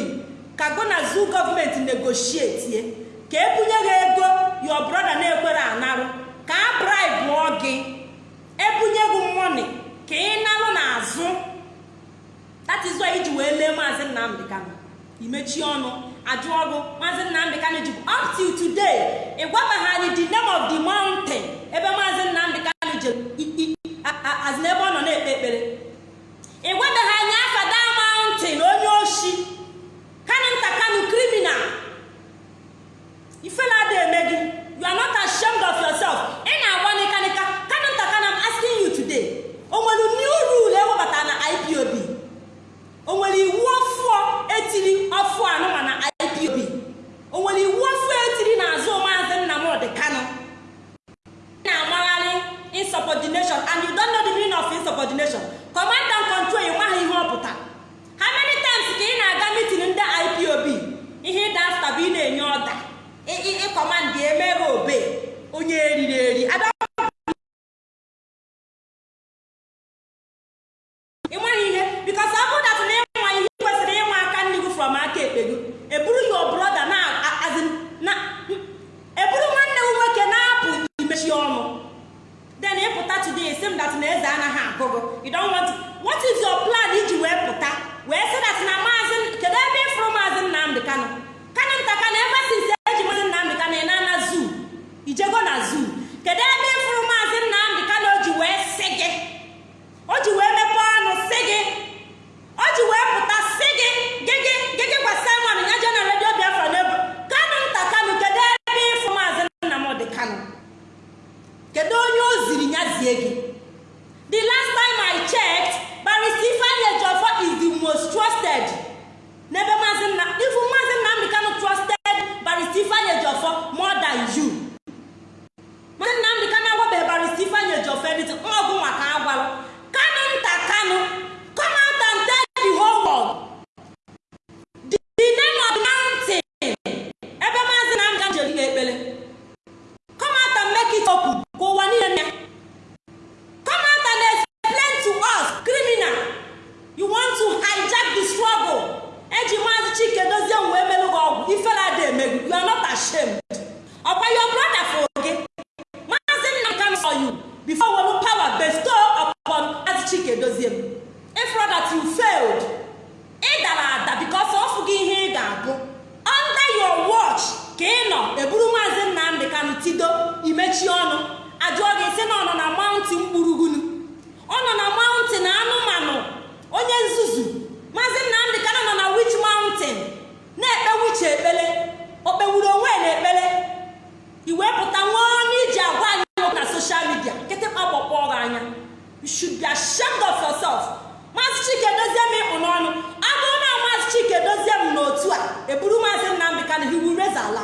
ka go na zoo gọọmenti negotiate ka ebunye gị ego your brother na-ekwere anarụ ka a bribe gị ebunye gị money. Ka ị nalụ n'azụ that iji wee lee maazị nnamdị kanụ imechi ọnụ ajụ ọgụ maazị nnamdị kanụ ji up till today ị gwabaghị anyị the name of the mountain ebe maazị nnamdị kanụ jere for you. Before welu power bestow upon maazị chike dozie if that you failed ị dara ada because ọ fụghị ihe ị ga-abụ under your watch ka ị nọ eburu maazị nnamdị kanụ tido imechi ọnụ. Ajụọ gị sị na ọ nọ na mountain gburugburu ọ nọ na mountain anụmanụ onye nzuzu. Maazị nnamdị kanụ nọ na wich mountain? Na-ekpe wichi ekpele? O kpewuru onwe na ekpele iwepụta nwa ọnụ iji agwa anyị okwu na soshal midia kịtịkpa gbọkpọ gị anya you should be ashamed of yourself maazị chike dozie m ịkpụ n'ọnụ ọ bụrụ na maazị chike dozie m n'otu a eburu maazị nnamdị kanụ hiwu reza ala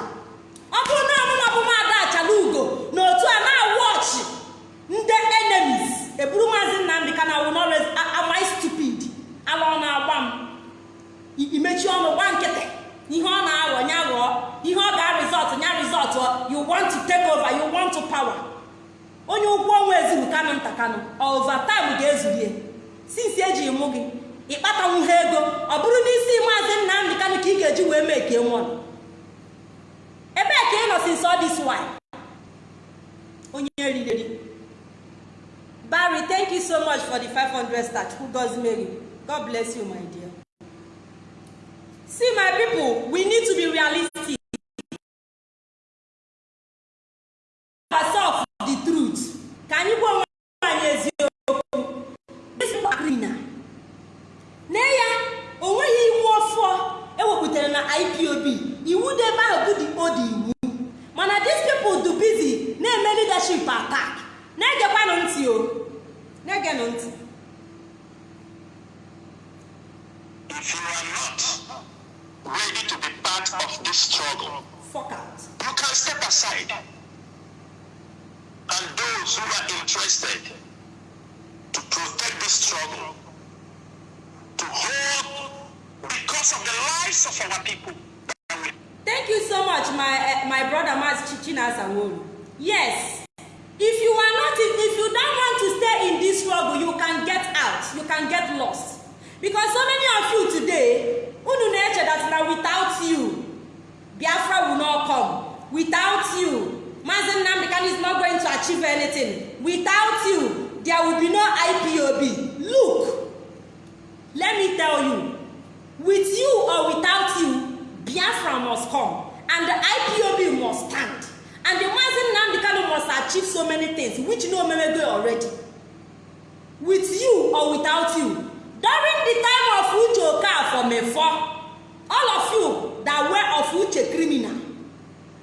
ọ bụrụ na ọmụma bụ maada achala ugo n'otu a na-awụ ọchị ndị enemies eburu maazị nnamdị kanụ awụ nọrọ amai stupid ala ọ na-agba m imechi ọnụ gba nkịtị ihe ọ na-aghọ nya ghọọ ihe ọ ga-arizọt nya rizọt you want to take over you want to onye ụgwọ ọnwa ezuru kanụ nta kanụ overtime ga-ezurie sinsi eji mụ gị ịkpatanwu ha ego ọ bụrụ n'isi maazị nnamdị kanụ ka ị ga-eji wee mee ka nwa ebee ka ị nọ all this while? Onye ririri barry thank you so much for the 500 start who goes mary god bless you my dear. See my people we need to be realistic. The truth. Ka anyị gwa onwe anyị eziokwu criminal na ya onweghị iwu ọfọ ewepụtara na ipob iwu dị ebe ahụ bụ dị odi iwu mana these people do busy. Na-eme leadership attack na-egekwanụ ntị o na-egenụ ntị
If you are not ready to be part of this struggle,
fuck out.
you can step aside. And those who are interested to protect this struggle, to hold because of the lives of our people,
thank you so much my uh, my brother Maz Chinasa Nworu yes if you are not if, if you don't want to stay in this struggle you can get out you can get lost. Because so many of you today unu na-eche that without you Biafra will not come. Without you Mazi Nnamdi Kanu is not going to achieve anything. Without you there will be no IPOB look let me tell you. With you or without you biafra must come and the ipob must stand. And the mazin nnamdi kanu must achieve so many things which no omemego already. With you or without you during the time of uche okafo mefo all of you that were of uche criminal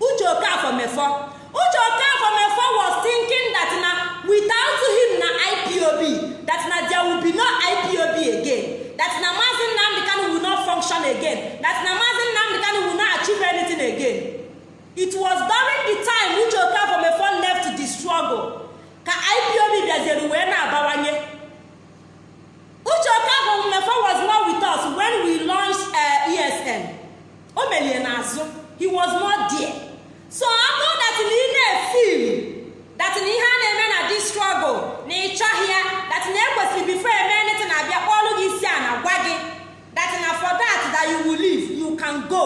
uche okafo mefo uche okafo mefo was thinking that na without him na ipob that na there will be no ipob again. That na nnamdi kanu will not function again. That na nnamdi kanu will not achieve anything again. It was during the time uche okafo mefo left the struggle ka ipob bịaziri wee na-abawanye. Uche okafo mefo was not with us when we launched uh, esn o melie n'azụ. He was not there. So that na ị na-efil na ihe a na-eme na this struggle na ị chọghị ya na ekwesịrị before eme anything abịa kpọlụ gị isi a na gwa gị that na for that that you will leave you go.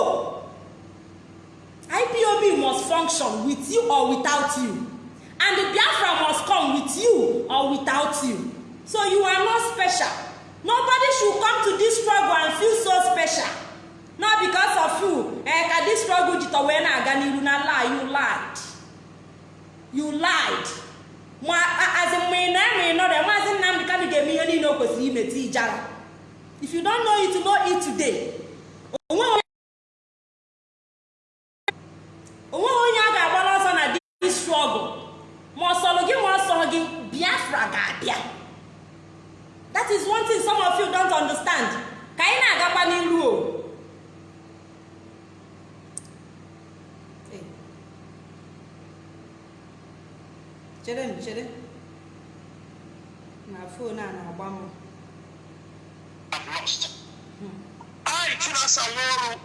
Ipob must function with you or without you. And the biafra must come with you or without you. So you are not special. Nobody should come to this struggle and feel so special. Not because of you. Eh, ka this struggle jitọ wee na-aga n'iru na lie you lied. You lied. Ma azi mgbe ị na-eme ịnọrọ maazị nnamdị kanụ ga-eme ihe niile o kwesịrị ime ti ijara if you don't know it know it today. Onweghị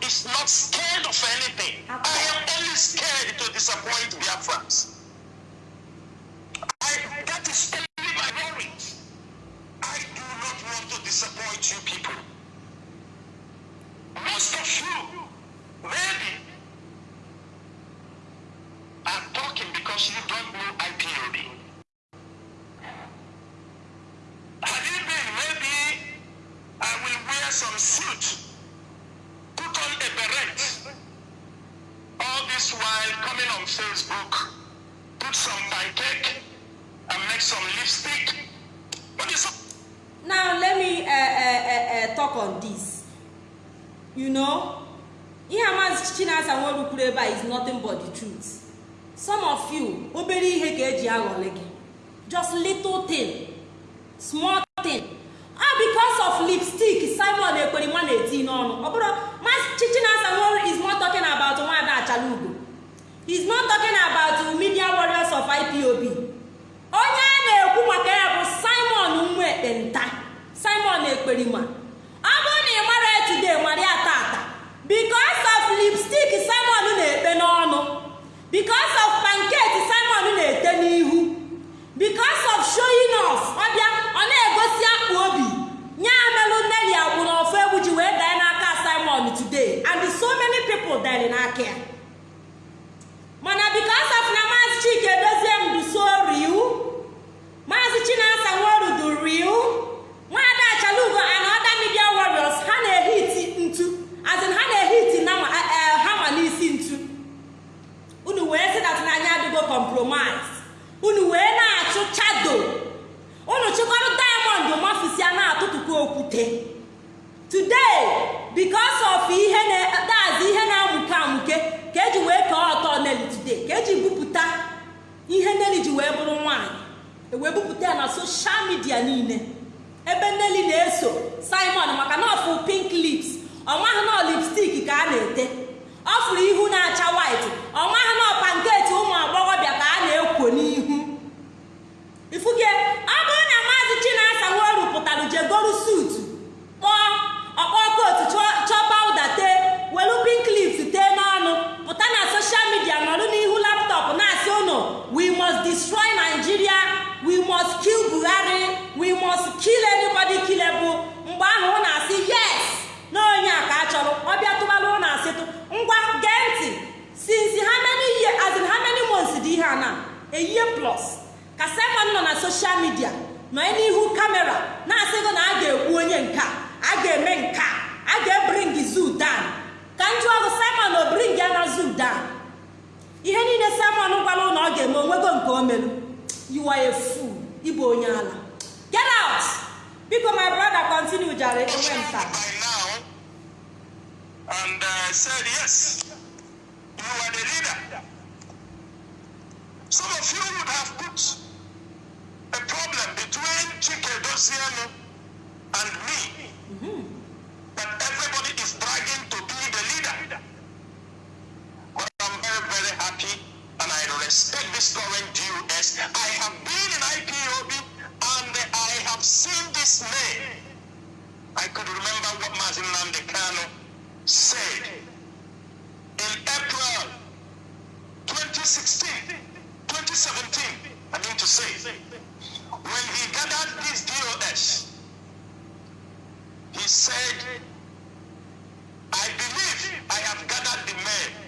is
not scared of anything. I am only scared to disappoint Biafrans. I, that is only my worry. I do not want to disappoint you people.
Destroy nigeria we must kill buhari we must kill anybody killable. Mgbe ahụ ọ na-asị yes! Na onye a ka a chọrọ ọbịa tụbalụ ụnụ asịtụ ngwa gee ntị since how many year as in how many months dị ihe a na? A year plus. Ka simon nọ na soshal midia nọ n'ihu kamera na-asịgo na a ga-ekwu onye nke a ga-eme nke a ga-ebring zoo down. Ka njụ ọgụ simon o bring ya na zoo down. Ihe niile simon gwara ụlọ ọ ga-eme onwego nke o melu you are a fool ịbụ onye ala get out biko my brother continue jare enwe nta
and uh, said, Yes, you are the leader. Some of you would have put a problem between Chike Dosiano and me. Respect this current DUS. I have been in IPOB and I have seen this name. I could remember what Mazin Nandekano said in April 2016, 2017, I mean to say, when he gathered this DOS, he said, I believe I have gathered the men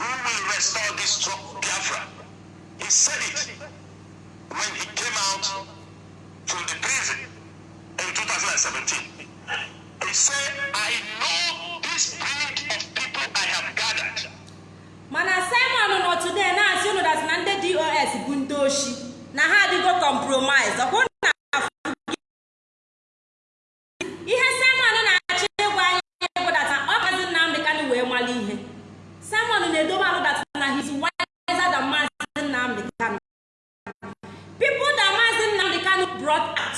who will restore this Biafra. He said it when he came out from the prison in 2017. He said, I know this breed of people I have gathered.
mana simon nọ today na-asị unu dat na ndị dos bụ ndị oshi na ha adịgo compromise ọkwụ na ihe simon na-achọ simon na-edobe alụ data na his wiser than maazị nnamdị kanụ people that maazị nnamdị kanụ brought out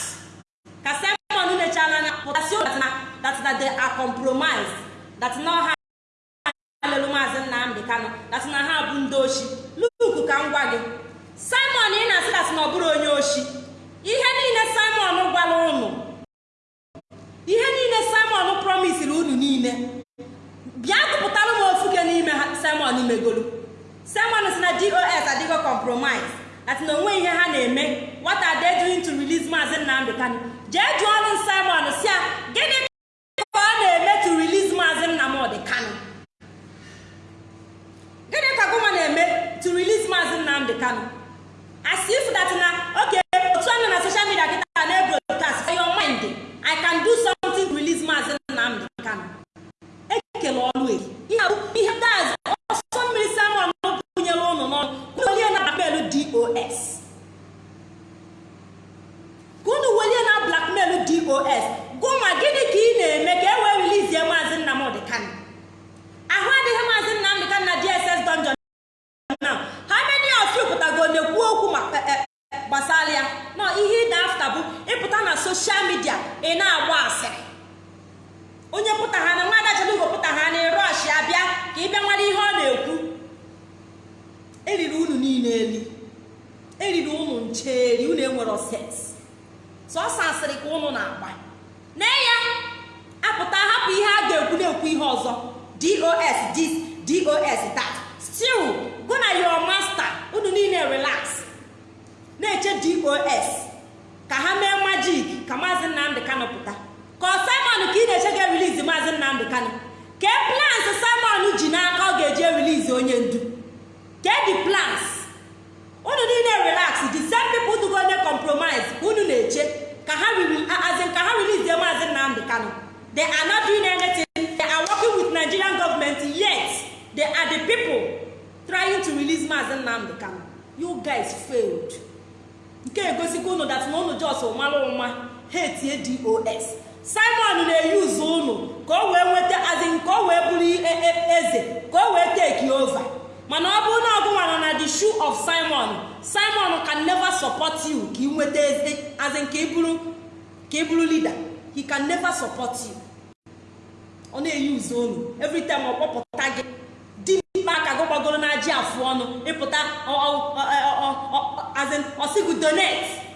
ka simon nechala anya pụtasị that na that na they are compromised that na ha alelu maazị nnamdị kanụ dat na ha bụ ndị oshi. Luku ka m gwa gị simon ị na-asị dat na ọ bụrụ onye oshi. Ihe niile simon gwara ụnụ ihe niile simon promisiri unu niile bịa gụpụtara m ofuke n'ime ha simon megolu simon si na dos adịgo compromise. Dat na onwe ihe ha na-eme what are they doing to release maazị nnamdị kanụ jee jụọ ọnụ simon si ya.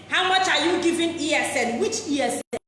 how much are you giving esn which esn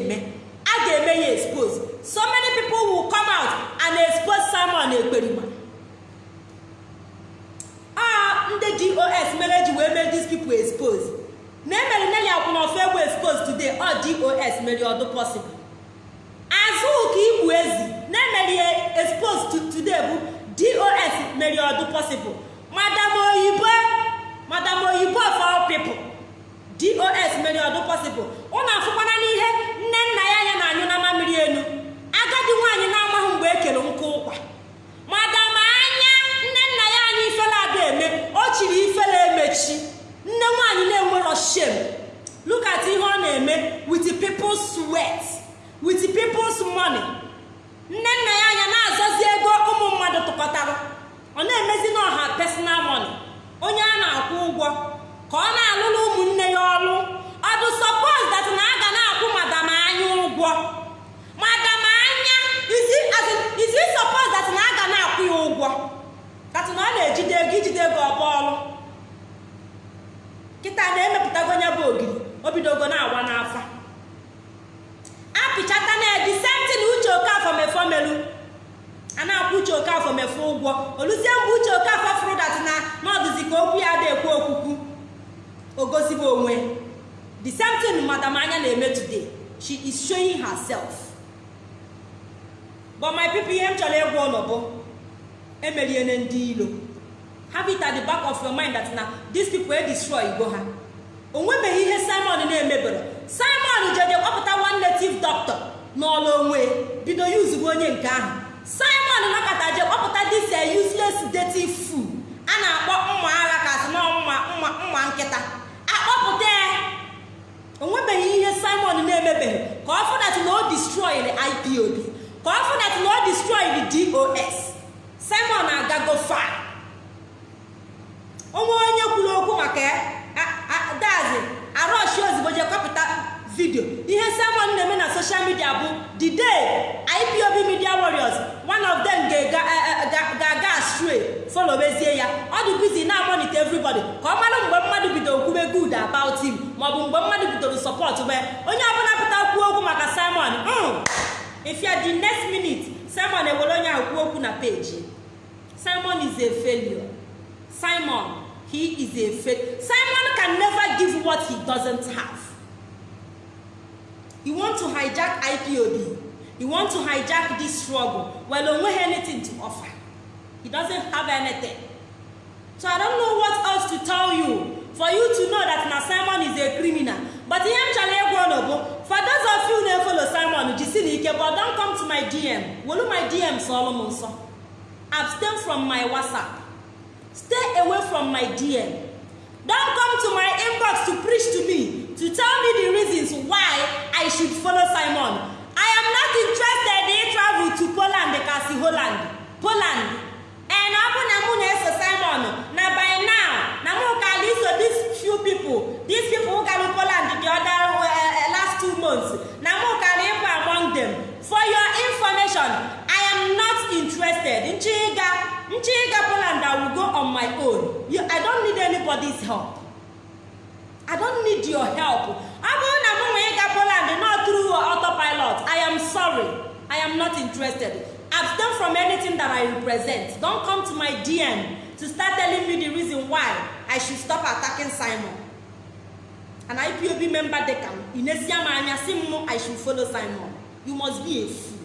na-eme. A ga-eme ya expose. So many people will come out and expose Simon Ekperima. A ndị dos mere e ji wee mee these people expose. Na emere Nelly Akwunofor egwu expose today ọ GOS mere ọdụ possible. Azụ igbu ezi. Na emere ya expose today bụ dos mere ọdụ possible. Madam oyibo madam oyibo for all dos meriọdụ pọsịbụl ụnụ afụkwana n'ihe nne nna ya anya na anyụ na mmiri elu agadi nwaanyị na-amaghị mgbe e ekere nkụ ụkwa. Madam anya nne nna ya anyị ifela ada eme o chiri ifela emechi. Nne nwaanyị na-enwerọ shem lukat ihe ọ na-eme wit peoples sweat wit peoples money. Nne nna ya anya na-azọzi ego ụmụ mmadụ tụkọtara. Ọ na-emezi n'ọha personal money. Onye a na-akwụ ụgwọ. ka ọ na-alụla ụmụnne ya ọlụ ọdụ bụ sọpọs dat na aga na-akwụ madam anya ụgwọ? Madam anya izi sọpọs dat na aga na-akwụ ya ụgwọ? Dat na ọ na-ejide ego ijide gị ọba ọlụ? Kịta na-emepụtago nya bụ ogiri o bidogo na-awa n'afa. Apịchata na edi senti uche okafọ mefọ melu a na-akwụ uche okafọ mefọ ụgwọ. Oluzie mgbe uche okafọ fụrụ dat na n'ọdụzi ka okwu ya ada ekwu okwukwu. O gosibe onwe. The same thing madam anya na-eme today. She is showing herself. But my people ihe m chọrọ ịgwa ụlọ bụ emeriene ndị ilo have it at the back of your mind that na these people e destroy igbo ha. O nwebeghị ihe simon na-emebere. Simon jeje kpọpụta one native doctor n'ọlụ onwe bido yuzugbo onye nke ahụ. Simon nakọta je kpọpụta this a useless dirty fool. A na-akpọ mma agha kasị na mma mma nkịta. Akpọpụta o nwebeghị ihe simon na-emebeghị. Ka ọ fụdat na o destroyed ipob ka ọ fụdat na o destroyed dos simon agago far. Onwe onye kwuru okwu maka ya. Dazi arọshi ozugbo je kọpụta vidio. Ihe simon na-eme na soshal midia bụ the day ipob media warriors one of them ga-aga astray. Folowezie ya. Ọ dị bizi na amonite everybody. Ka ọ maọbụ mgbe mmadụ bidoro support wee onye ọbụla pụta kwuo okwu maka simon ifia the next minute simon ewere onye ahụ kwuo okwu na peji simon is a failure. Simon he is a failure simon can never give what he doesn't have. You want to hijack ipob you want to hijack this struggle. Well o nweghị anything to offer. He doesn't have anything. So i don't know what else to tell you. For you to know that na simon is a criminal. But ihe m chọrọ ịgwa ụlọ bụ for those of you na-efolo simon jisi na ike but don't come to my dm welu my dm sọọlụ m nsọ. Abstain from my whatsapp. Stay away from my dm don't come to my inbox to preach to me to tell me the reasons why i should follow simon. I am not interested in travel to poland kasi holland. Poland. And ọ bụ na mụ na-eso simon na by now na mụ kala iso these few people these people gara poland the other uh, last two months na mụ kala ịbụ among them. For your information i am not interested. Nchiga nchiga poland i will go on my own. I don't need anybody's help. I don't need your help. Ọ bụrụ na mụ nwe ịga poland not through autopilot i am sorry. I am not interested. Abstain from anything that i represent. Don't come to my dm to start telling me the reason why i should stop attacking simon. An ipob member dekam inesia m anya si m i should follow simon. You must be a fool.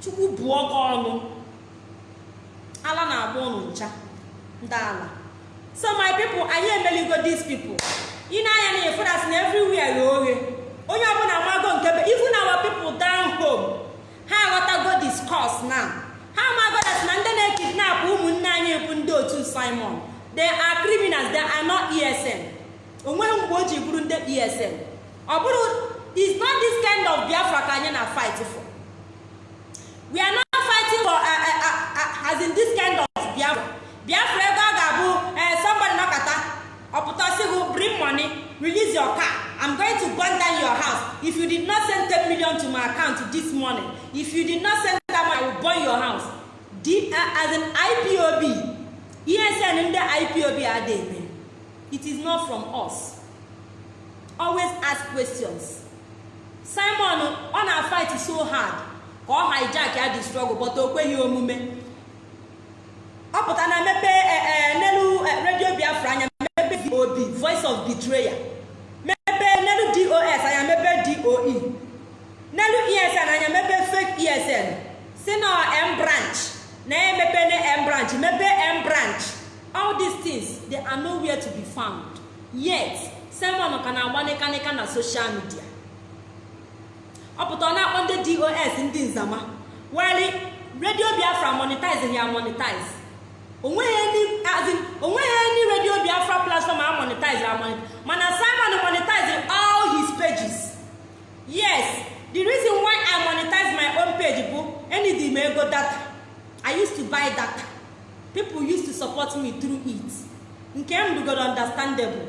Chukwu bụọ gị ala na-agba ụnụ ncha. Ndị so my people anyị emeligo these people. Ị na-anya na efudas na everywhere ya oghe onye ọbụla amago nke be even our people down home ha aghọtago discourse now. Ha amago that na ndị na-ekidnap ụmụnne anyị bụ ndị otu simon. They are criminals they are esn o nweghị mgbe o ji bụrụ ndị esn ọ bụrụ is not this kind of biafra ka anyị na fight for. We are not fighting for uh, uh, uh, uh, as in this kind of biafra. Biafra ego ọ ga-abụ uh, somebody nọkata ọpụta sị gị bring money release your car. I'm going to burn down your house. If you did not send 10 million to my account this morning if you did not send that money i will burn your house. The, uh, as an ipob esn ndị ipob adị eme it is not from us. Always ask questions. Simon ọ na-fight so hard. Ka ọ hijack ya the struggle but o kweghị omume. Ọ pụta na mepe n'elu redio biafra vob voice of betrayer. Mepe n'elu dos anya mepe doe n'elu esn anya mepe fake esn si na m branch. Na emepe na m branch. Mepe m branch. All these things they are nowhere to be found. Yet simon ka na-agba nịkanịka na social media. Ọ pụta ọ na-akpọ ndị dos ndị nzama. Weli redio biafra monetize ya monetize o nweghị any redio biafra platform a monetize a monetize. Mana simon monetize all his pages. Yes the reason why i monetize my own page bụ enidi m ego data. I used to buy data. People used to support me through it. Nke m dugoro understandable.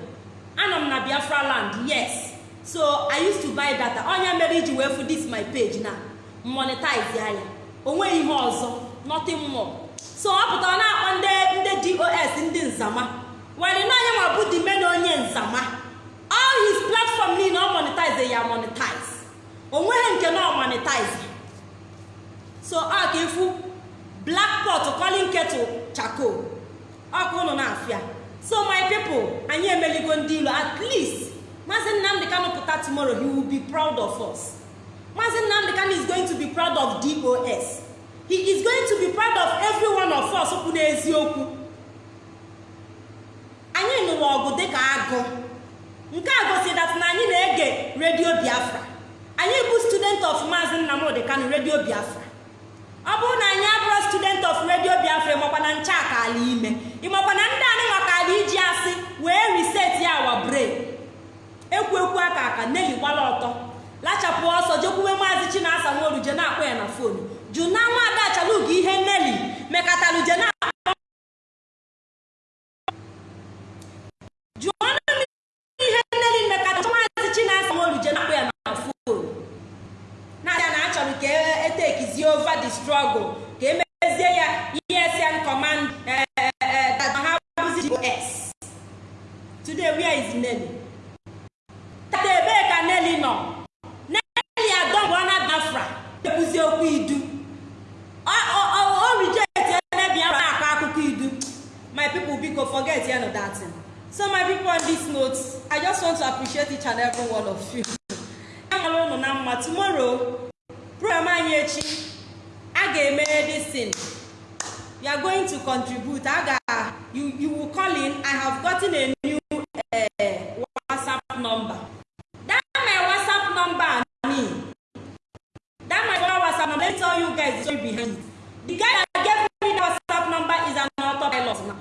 Anọ m na biafra land yes. So i used to buy data. Onye mere iji wee fụ this my page na monetize ya. Ya o nweghị ihe ọzọ. Nothing more. So ọ pụtara na-akpọ ndị ndị dos ndị nzama. Were na onye ma bụ dime na onye nzama. All his platform niile ọ monetize ya monetize. Onweghị nke na ọ monetize. So ọ ịfụ black pot calling kettle charcoal ọkụ ụnụ na-afịa. So my people anyị emeligo ndị ilo at least maazị nnamdị kanu pụta tomorrow he will be proud of us. Maazị nnamdị kanu is going to be proud of dos he is going to be proud of every one of us kwụ n'eziokwu. Anyị nụrụ ọgụ dịka agụ. Nke a gosi dat na anyị na-ege redio biafra. Anyị bụ student of maazị nnamdị kanu redio biafra. Ọ bụrụ na anyị abụrụ student of redio biafra ịmakwa na nche aka ala ime. Ịmakwa na ndị anyị maka ala iji asị wee reset ya awa brain. Ekwu ekwu aka aka neli gbala ọtọ. Lachapụ ọsọ jekwuwe maazị chinasa nworuje na-akpọ ya na fonu jụ na nwaada achalugo ihe neli mekataluje na jụọ ọnụ ihe neli mekata maazị chinasa nworuje na-akpọ ya na fonu na-abịa na achọrọ ka etekizie over the struggle ka emezie ya esn command that ha bụzi GOS. today where is Nelly? tata ebee ka Nelly nọ Nelly adọgbuona Biafra ekwuzi okwu idu o reject ebe Biafra na-akọ akụkọ idu my people biko forget ya no that thing. so my people on this note i just want to appreciate each and every one of you. Na mma tomorrow program anyị echi a ga-eme thing you are going to contribute. A ga you you will call in. I have gotten a new uh, whatsapp number that my whatsapp number me that my former whatsapp number let me tell you guys the story behind it the guy that gave me the whatsapp number is an autopilot now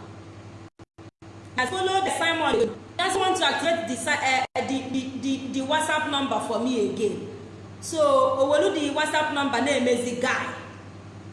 i follow the simon just want to activate the, si- uh, the, the, the, the whatsapp number for me again. So owelu the whatsapp number na-emezi guy.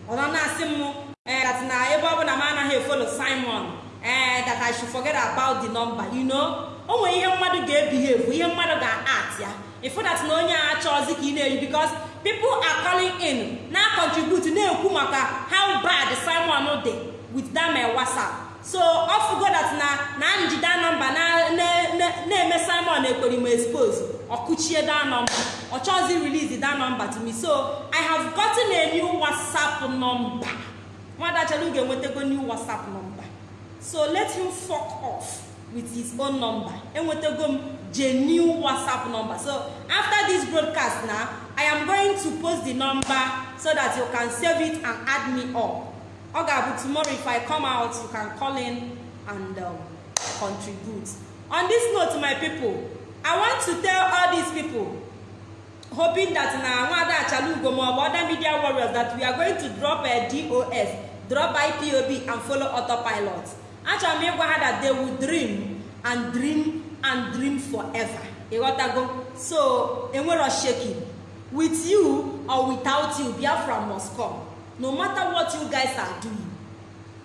Ọ nọ na-asị m that na ebe ọ bụ na m anaghị efolo simon eh, that i should forget about the number you know? O nwere ihe mmadụ ga-ebihave ihe mmadụ ga-at ya. Ịfụ that na onye a achọzi ka ị na-eyi because people are calling in na contribute na-ekwu maka how bad simon dị with that my whatsapp. So ọ fugo that na na njide nọmba na na- na- na-eme simon ekperima expose. Ọkụchie that number ọ chọzi release that number to me. So i have gotten a new whatsapp number. Nwada chalu ga-enwetago new whatsapp number. So let him fuck off with his own number. Enwetago m genuine whatsapp number. So after this broadcast now i am going to post the number so that you can save it and add me up. Ọ ga-abụ tomorrow if i come out you can call in and um, contribute. On this note my people i want to tell all these people hoping that na nwada achalugo maọbụ other media warriors that we are going to drop a dos drop ipob and follow autopilot. Achọrọ m ịgwa ha that they will dream and dream and dream forever. Ịghọtago? So enwero shaking. With you or without you biafra must come. No matter what you guys are doing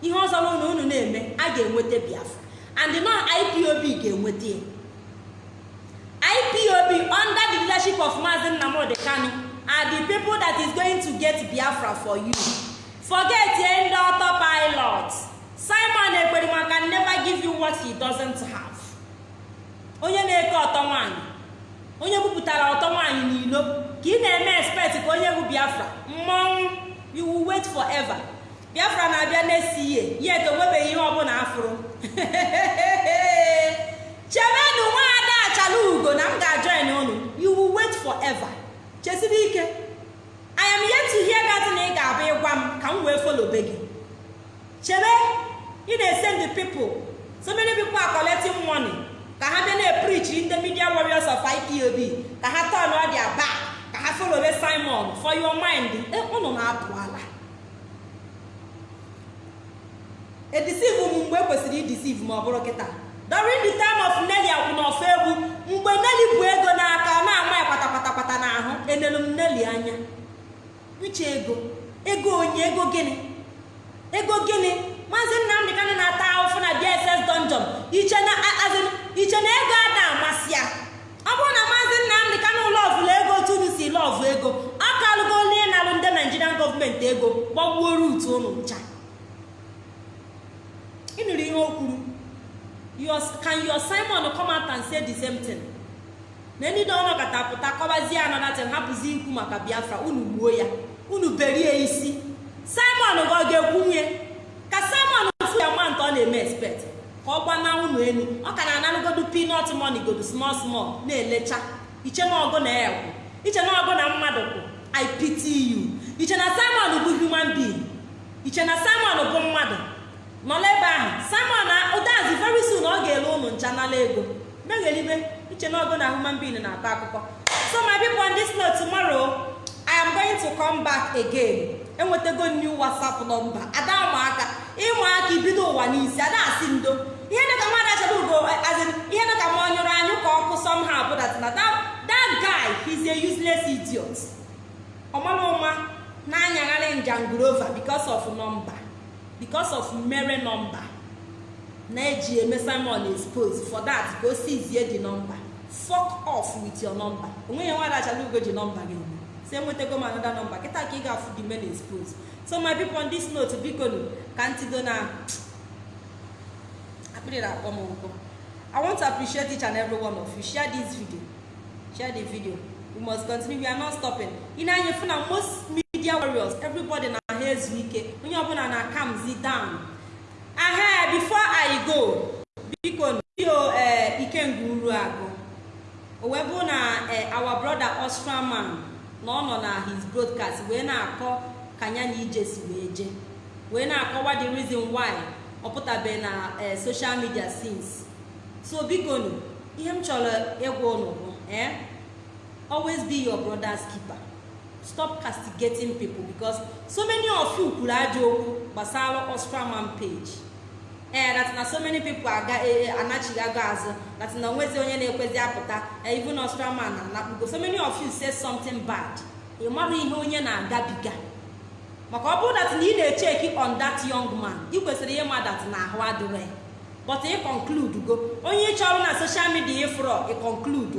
ihe ọzọ na unu na-eme a ga-enweta biafra. And nọ ipob ga-enweta ya. Ipob under the leadership of maazi nnamdi kanu are the people that is going to get biafra for you. Forget ye ndị autopilot. Simon ekperima can never give you what he doesn't have. Onye na-eke ọtọ nwaanyị onye bupụtara ọtọ nwaanyị n'ilo ka ị na-eme expect ka onye bụ biafra. Mmọnwụ you will wait forever. Biafra na-abịa na-esi ihe yet onwebeghị ihe ọbụla afụrụ. Chebenụ nwaada achala ugo na m ga-ajoin unu. You will wait forever. Chesiri ike. I am yet to hear that na ị ga-abụ ịgwa m ka m wee folobe gị. Chebe ị na-esend people. So many people are money. Ka ha bịa na-epreach ndị media warriors of ipob ka ha turn dia back. Ka ha folobe simon. For your mind unu na-apụ ala edisive m mgbe ekwesịrị idisive ma ọ bụrụ kịta during the time of Nelly akwụ n'ọfọ egwu mgbe Nelly bụ ego n'aka na-ama ya kpatakpatakpata n'ahụ enelu m Nelly anya. Uche ego? Ego onye ego gịnị ego gịnị maazị nnamdị kanị na-ata ahụfụ na dss dungeon. Na iche na ego ada amasị ya. Ọ bụrụ na maazị nnamdị kanụ lọvụlụ ego otu unu si lọvụ ego. Ọ kalụgo onye na-alụ ndị naijirian gọọmenti ego gbagbuo rut unu ncha. Ịnụrụ ihe o kwuru? Can your simon come out and na ndị dị ọnụ kata pụta kọbazie anọdatin hapụzi ikwu maka biafra unu gbuo ya unu berie isi. Simon gị ọ ga-ekwunye? Ka ọ gbana unu elu ọ ka na-analụgodu pinọt moni godu small small na-elecha. Iche na ọgụ na ekwu iche na ọgụ mmadụ kwụ i pity you. Simon bụ human being. Iche na bụ mmadụ. Nọla ebe ahụ. Simon ụdazi very soon ọ ga-ele ụnụ ncha nala ego. Meghelibe iche na na human being na-akọ akụkọ. So my people on this note tomorrow i am going to come back again. Enwetago new whatsapp number. Ada ụmụaka. Ịmụaka ibido ụwa n'isi. Ada asị ndo. Ihe dịka mmadụ achọrọ ugo azin ihe dịka ma ọ nyụrụ anyụ ka ọkụ somehow bụ that na that, guy he's a useless idiot. Ọmara ụma na-anyagharị njangurova because of number because of mere number. Na-eji eme simon expose for that ka o sizie the number. Fuck off with your number. Onweghị nwa achala ugo ji nọmba gị eme. Si enwetago m another number. Kịta ka ị ga-afụ the men expose so my people on this note biko ka ntido na akpịrị na-akpọ m nkụ. I want to appreciate each and every one of you. Share this video. Share the video. We must continue. We are not stopping. Ị na-anya fụ na most media warriors everybody na ha ezu ike. Onye ọbụla na calmzi down. Ahe before i go biko video ee ikenga uru agụ o na our brother ostraman na ọ na his broadcast wee na-akọ ka ya na ije si wee jee wee na-akọwa the reason why ọ na social media since. So biko nu ihe m chọrọ ịgwa ụnụ bụ eh? Always be your brother's keeper. Stop castigating people because so many of you kwuru ajọ okwu gbasara ostraman page. Ee that na so many people anachigago azụ that na onwezi onye na-ekwezi apụta. Even ostraman anakpugo so many of you say something bad. Ị mara ihe onye na-agabiga maka ọ bụrụ na ị na-echeki on that young man ị kwesịrị ịma that na ahụ adịrị but ị conclude go. Onye ị chọrọ na social media ịfụrọ ị conclude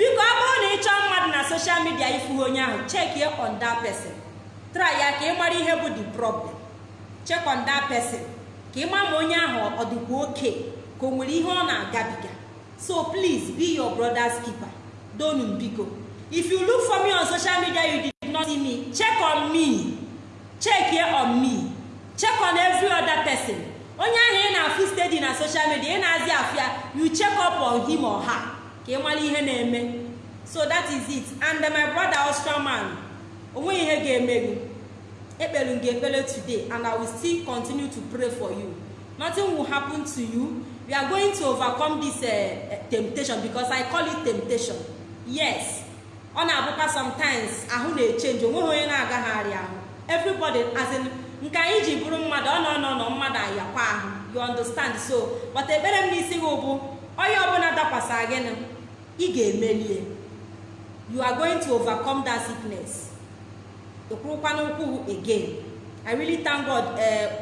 biko ọ bụrụ na ị mmadụ na social media ịfụghị onye ahụ check on that person. Try ya ka ị mara ihe bụ the problem. Check on that ka ị ma ma onye ahụ ọ dịkwa oke ka o nwere ihe ọ na-agabiga. So please be your brother's keeper. Donu biko. If you look for me on social media you did not see me. Check on me. Check on me. Check on every other person. Onye ahụ ị na-afụ steady na social media ị na-azị afịa you check up on him or her. Ka ị mara ihe na-eme. So that is it. And my brother ostraman o nweghị ihe ga-eme gị ekpere gị ekpere today and i will still continue to pray for you. Nothing will happen to you. We are going to overcome this uh, temptation because i call it temptation. Yes. Ọ na-abụkwa sometimes ahụ na-echenji o nweghị onye na-agagharị ahụ. Everybody as in nke anyị ji bụrụ mmadụ ọ nọ nọ nọ mmadụ ayakwa ahụ. You understand? So but ekpere m n'isi gị bụ onye ọbụla dakwasara gịnị? Ị ga-emelie. You are going to overcome that sickness. Ekwurukwa n'ụkwụ again. I really thank god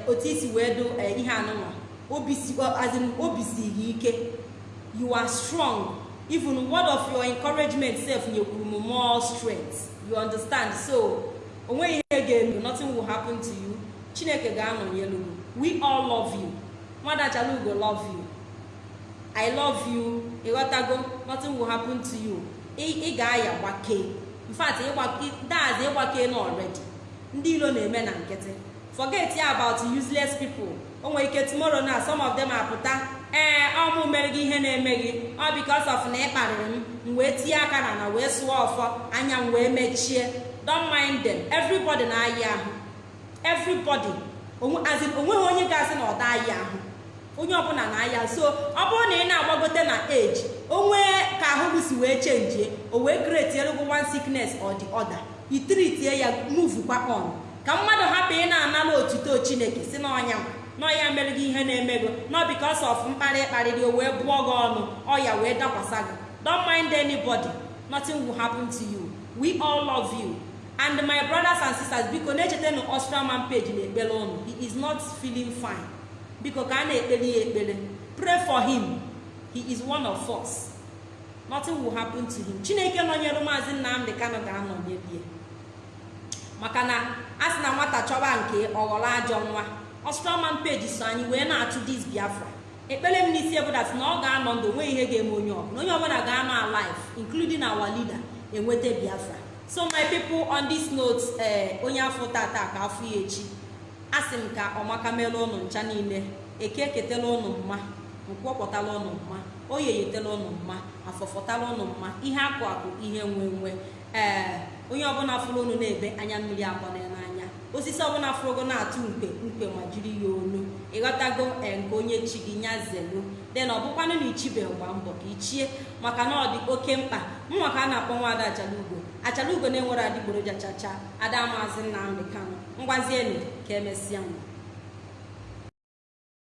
otu isi wee do ihe anụnwa obi siri ike. You are strong. Even word of your encouragement sef nyekwuru m more strength. You understand? So o nweghị ihe ga-eme. Nothing will happen to you. Chineke ga-anọnyelu we all love you. Nwada chalugo love you. I love you. Ịghọtago nothing will happen to you. Ị ga-aya gbakee infact daazị ịgbake na already. Ndị ilo na-eme na nkịtị. Forget ya about useless people. O nwere ike tomorrow na some of them apụta ee ọmụ mere gị ihe na-eme gị. Ọ because of na ị kparịrị m m wee tinye aka na na wee sụọ ọfọ anya m wee mechie. Don't mind them. Everybody na-ayị ahụ. Everybody. Onweghị onye ga-asị na ọ da-ayị ahụ. Onye ọbụla na-aya. So ọ bụrụ na ị na-agbagote na age onwe ka ahụ si wee chenjie o wee create elugwu one sickness or the other. Ya move kwa on. Ka mmadụ hapụ ị na-anala otuto chineke si n'ọnya n'ọya mere gị ihe na-emego no because of mkparị kparịrị o wee bụọ gị ọnụ ọya wee dakwasa gị. Don't mind anybody nothing will happen to you. We all love you. And my brothers and sisters biko na-echetanu ostraman page na ekpere ụnụ he is not feeling fine. Biko ka a na-ekpere ya ekpere pray for him. He is one of us. Nothing will happen to him. Chineke nọnyere maazị nnamdị kano ga-anọnyere maka na a sị na nwata chọba nke ọghọrọ ajọ nwa ostraman page so anyị wee na-atụ dis biafra. Ekpere m n'isi ebudat na ọ ga-anọ ndụ o nweghị ihe ga-eme onye ọbụla. Onye ọbụla ga-anọ alive including our leader enweta biafra. So my people on this note ee onye afọ tata ka afọ ya echi. Asị m ka ọmaka mere ụnụ ncha niile eke eketela ụnụ mma nkwọpụtala ụnụ mma oye yetela ụnụ mma afọfọtala ụnụ mma ihe akụ akụ ihe nwe nwe. Ee onye ọbụla fụrụ unu na-ebe anya mmiri akpọna n'anya osisi ọbụla fụrụgo na-atụ mkpe mkpe ma jiri ya onu. Ịghọtago nke onye chi gị nya zelu. De na ọbụkwanụ na ichibeghị gba mbọ ka ichie maka na ọ dị oke mkpa. Mụnwa ka a na-akpọ nwaada achalugo. Achalugo na-enwere adịgboroja chacha ada maazị nnamdị kanụ moisés que é emesịa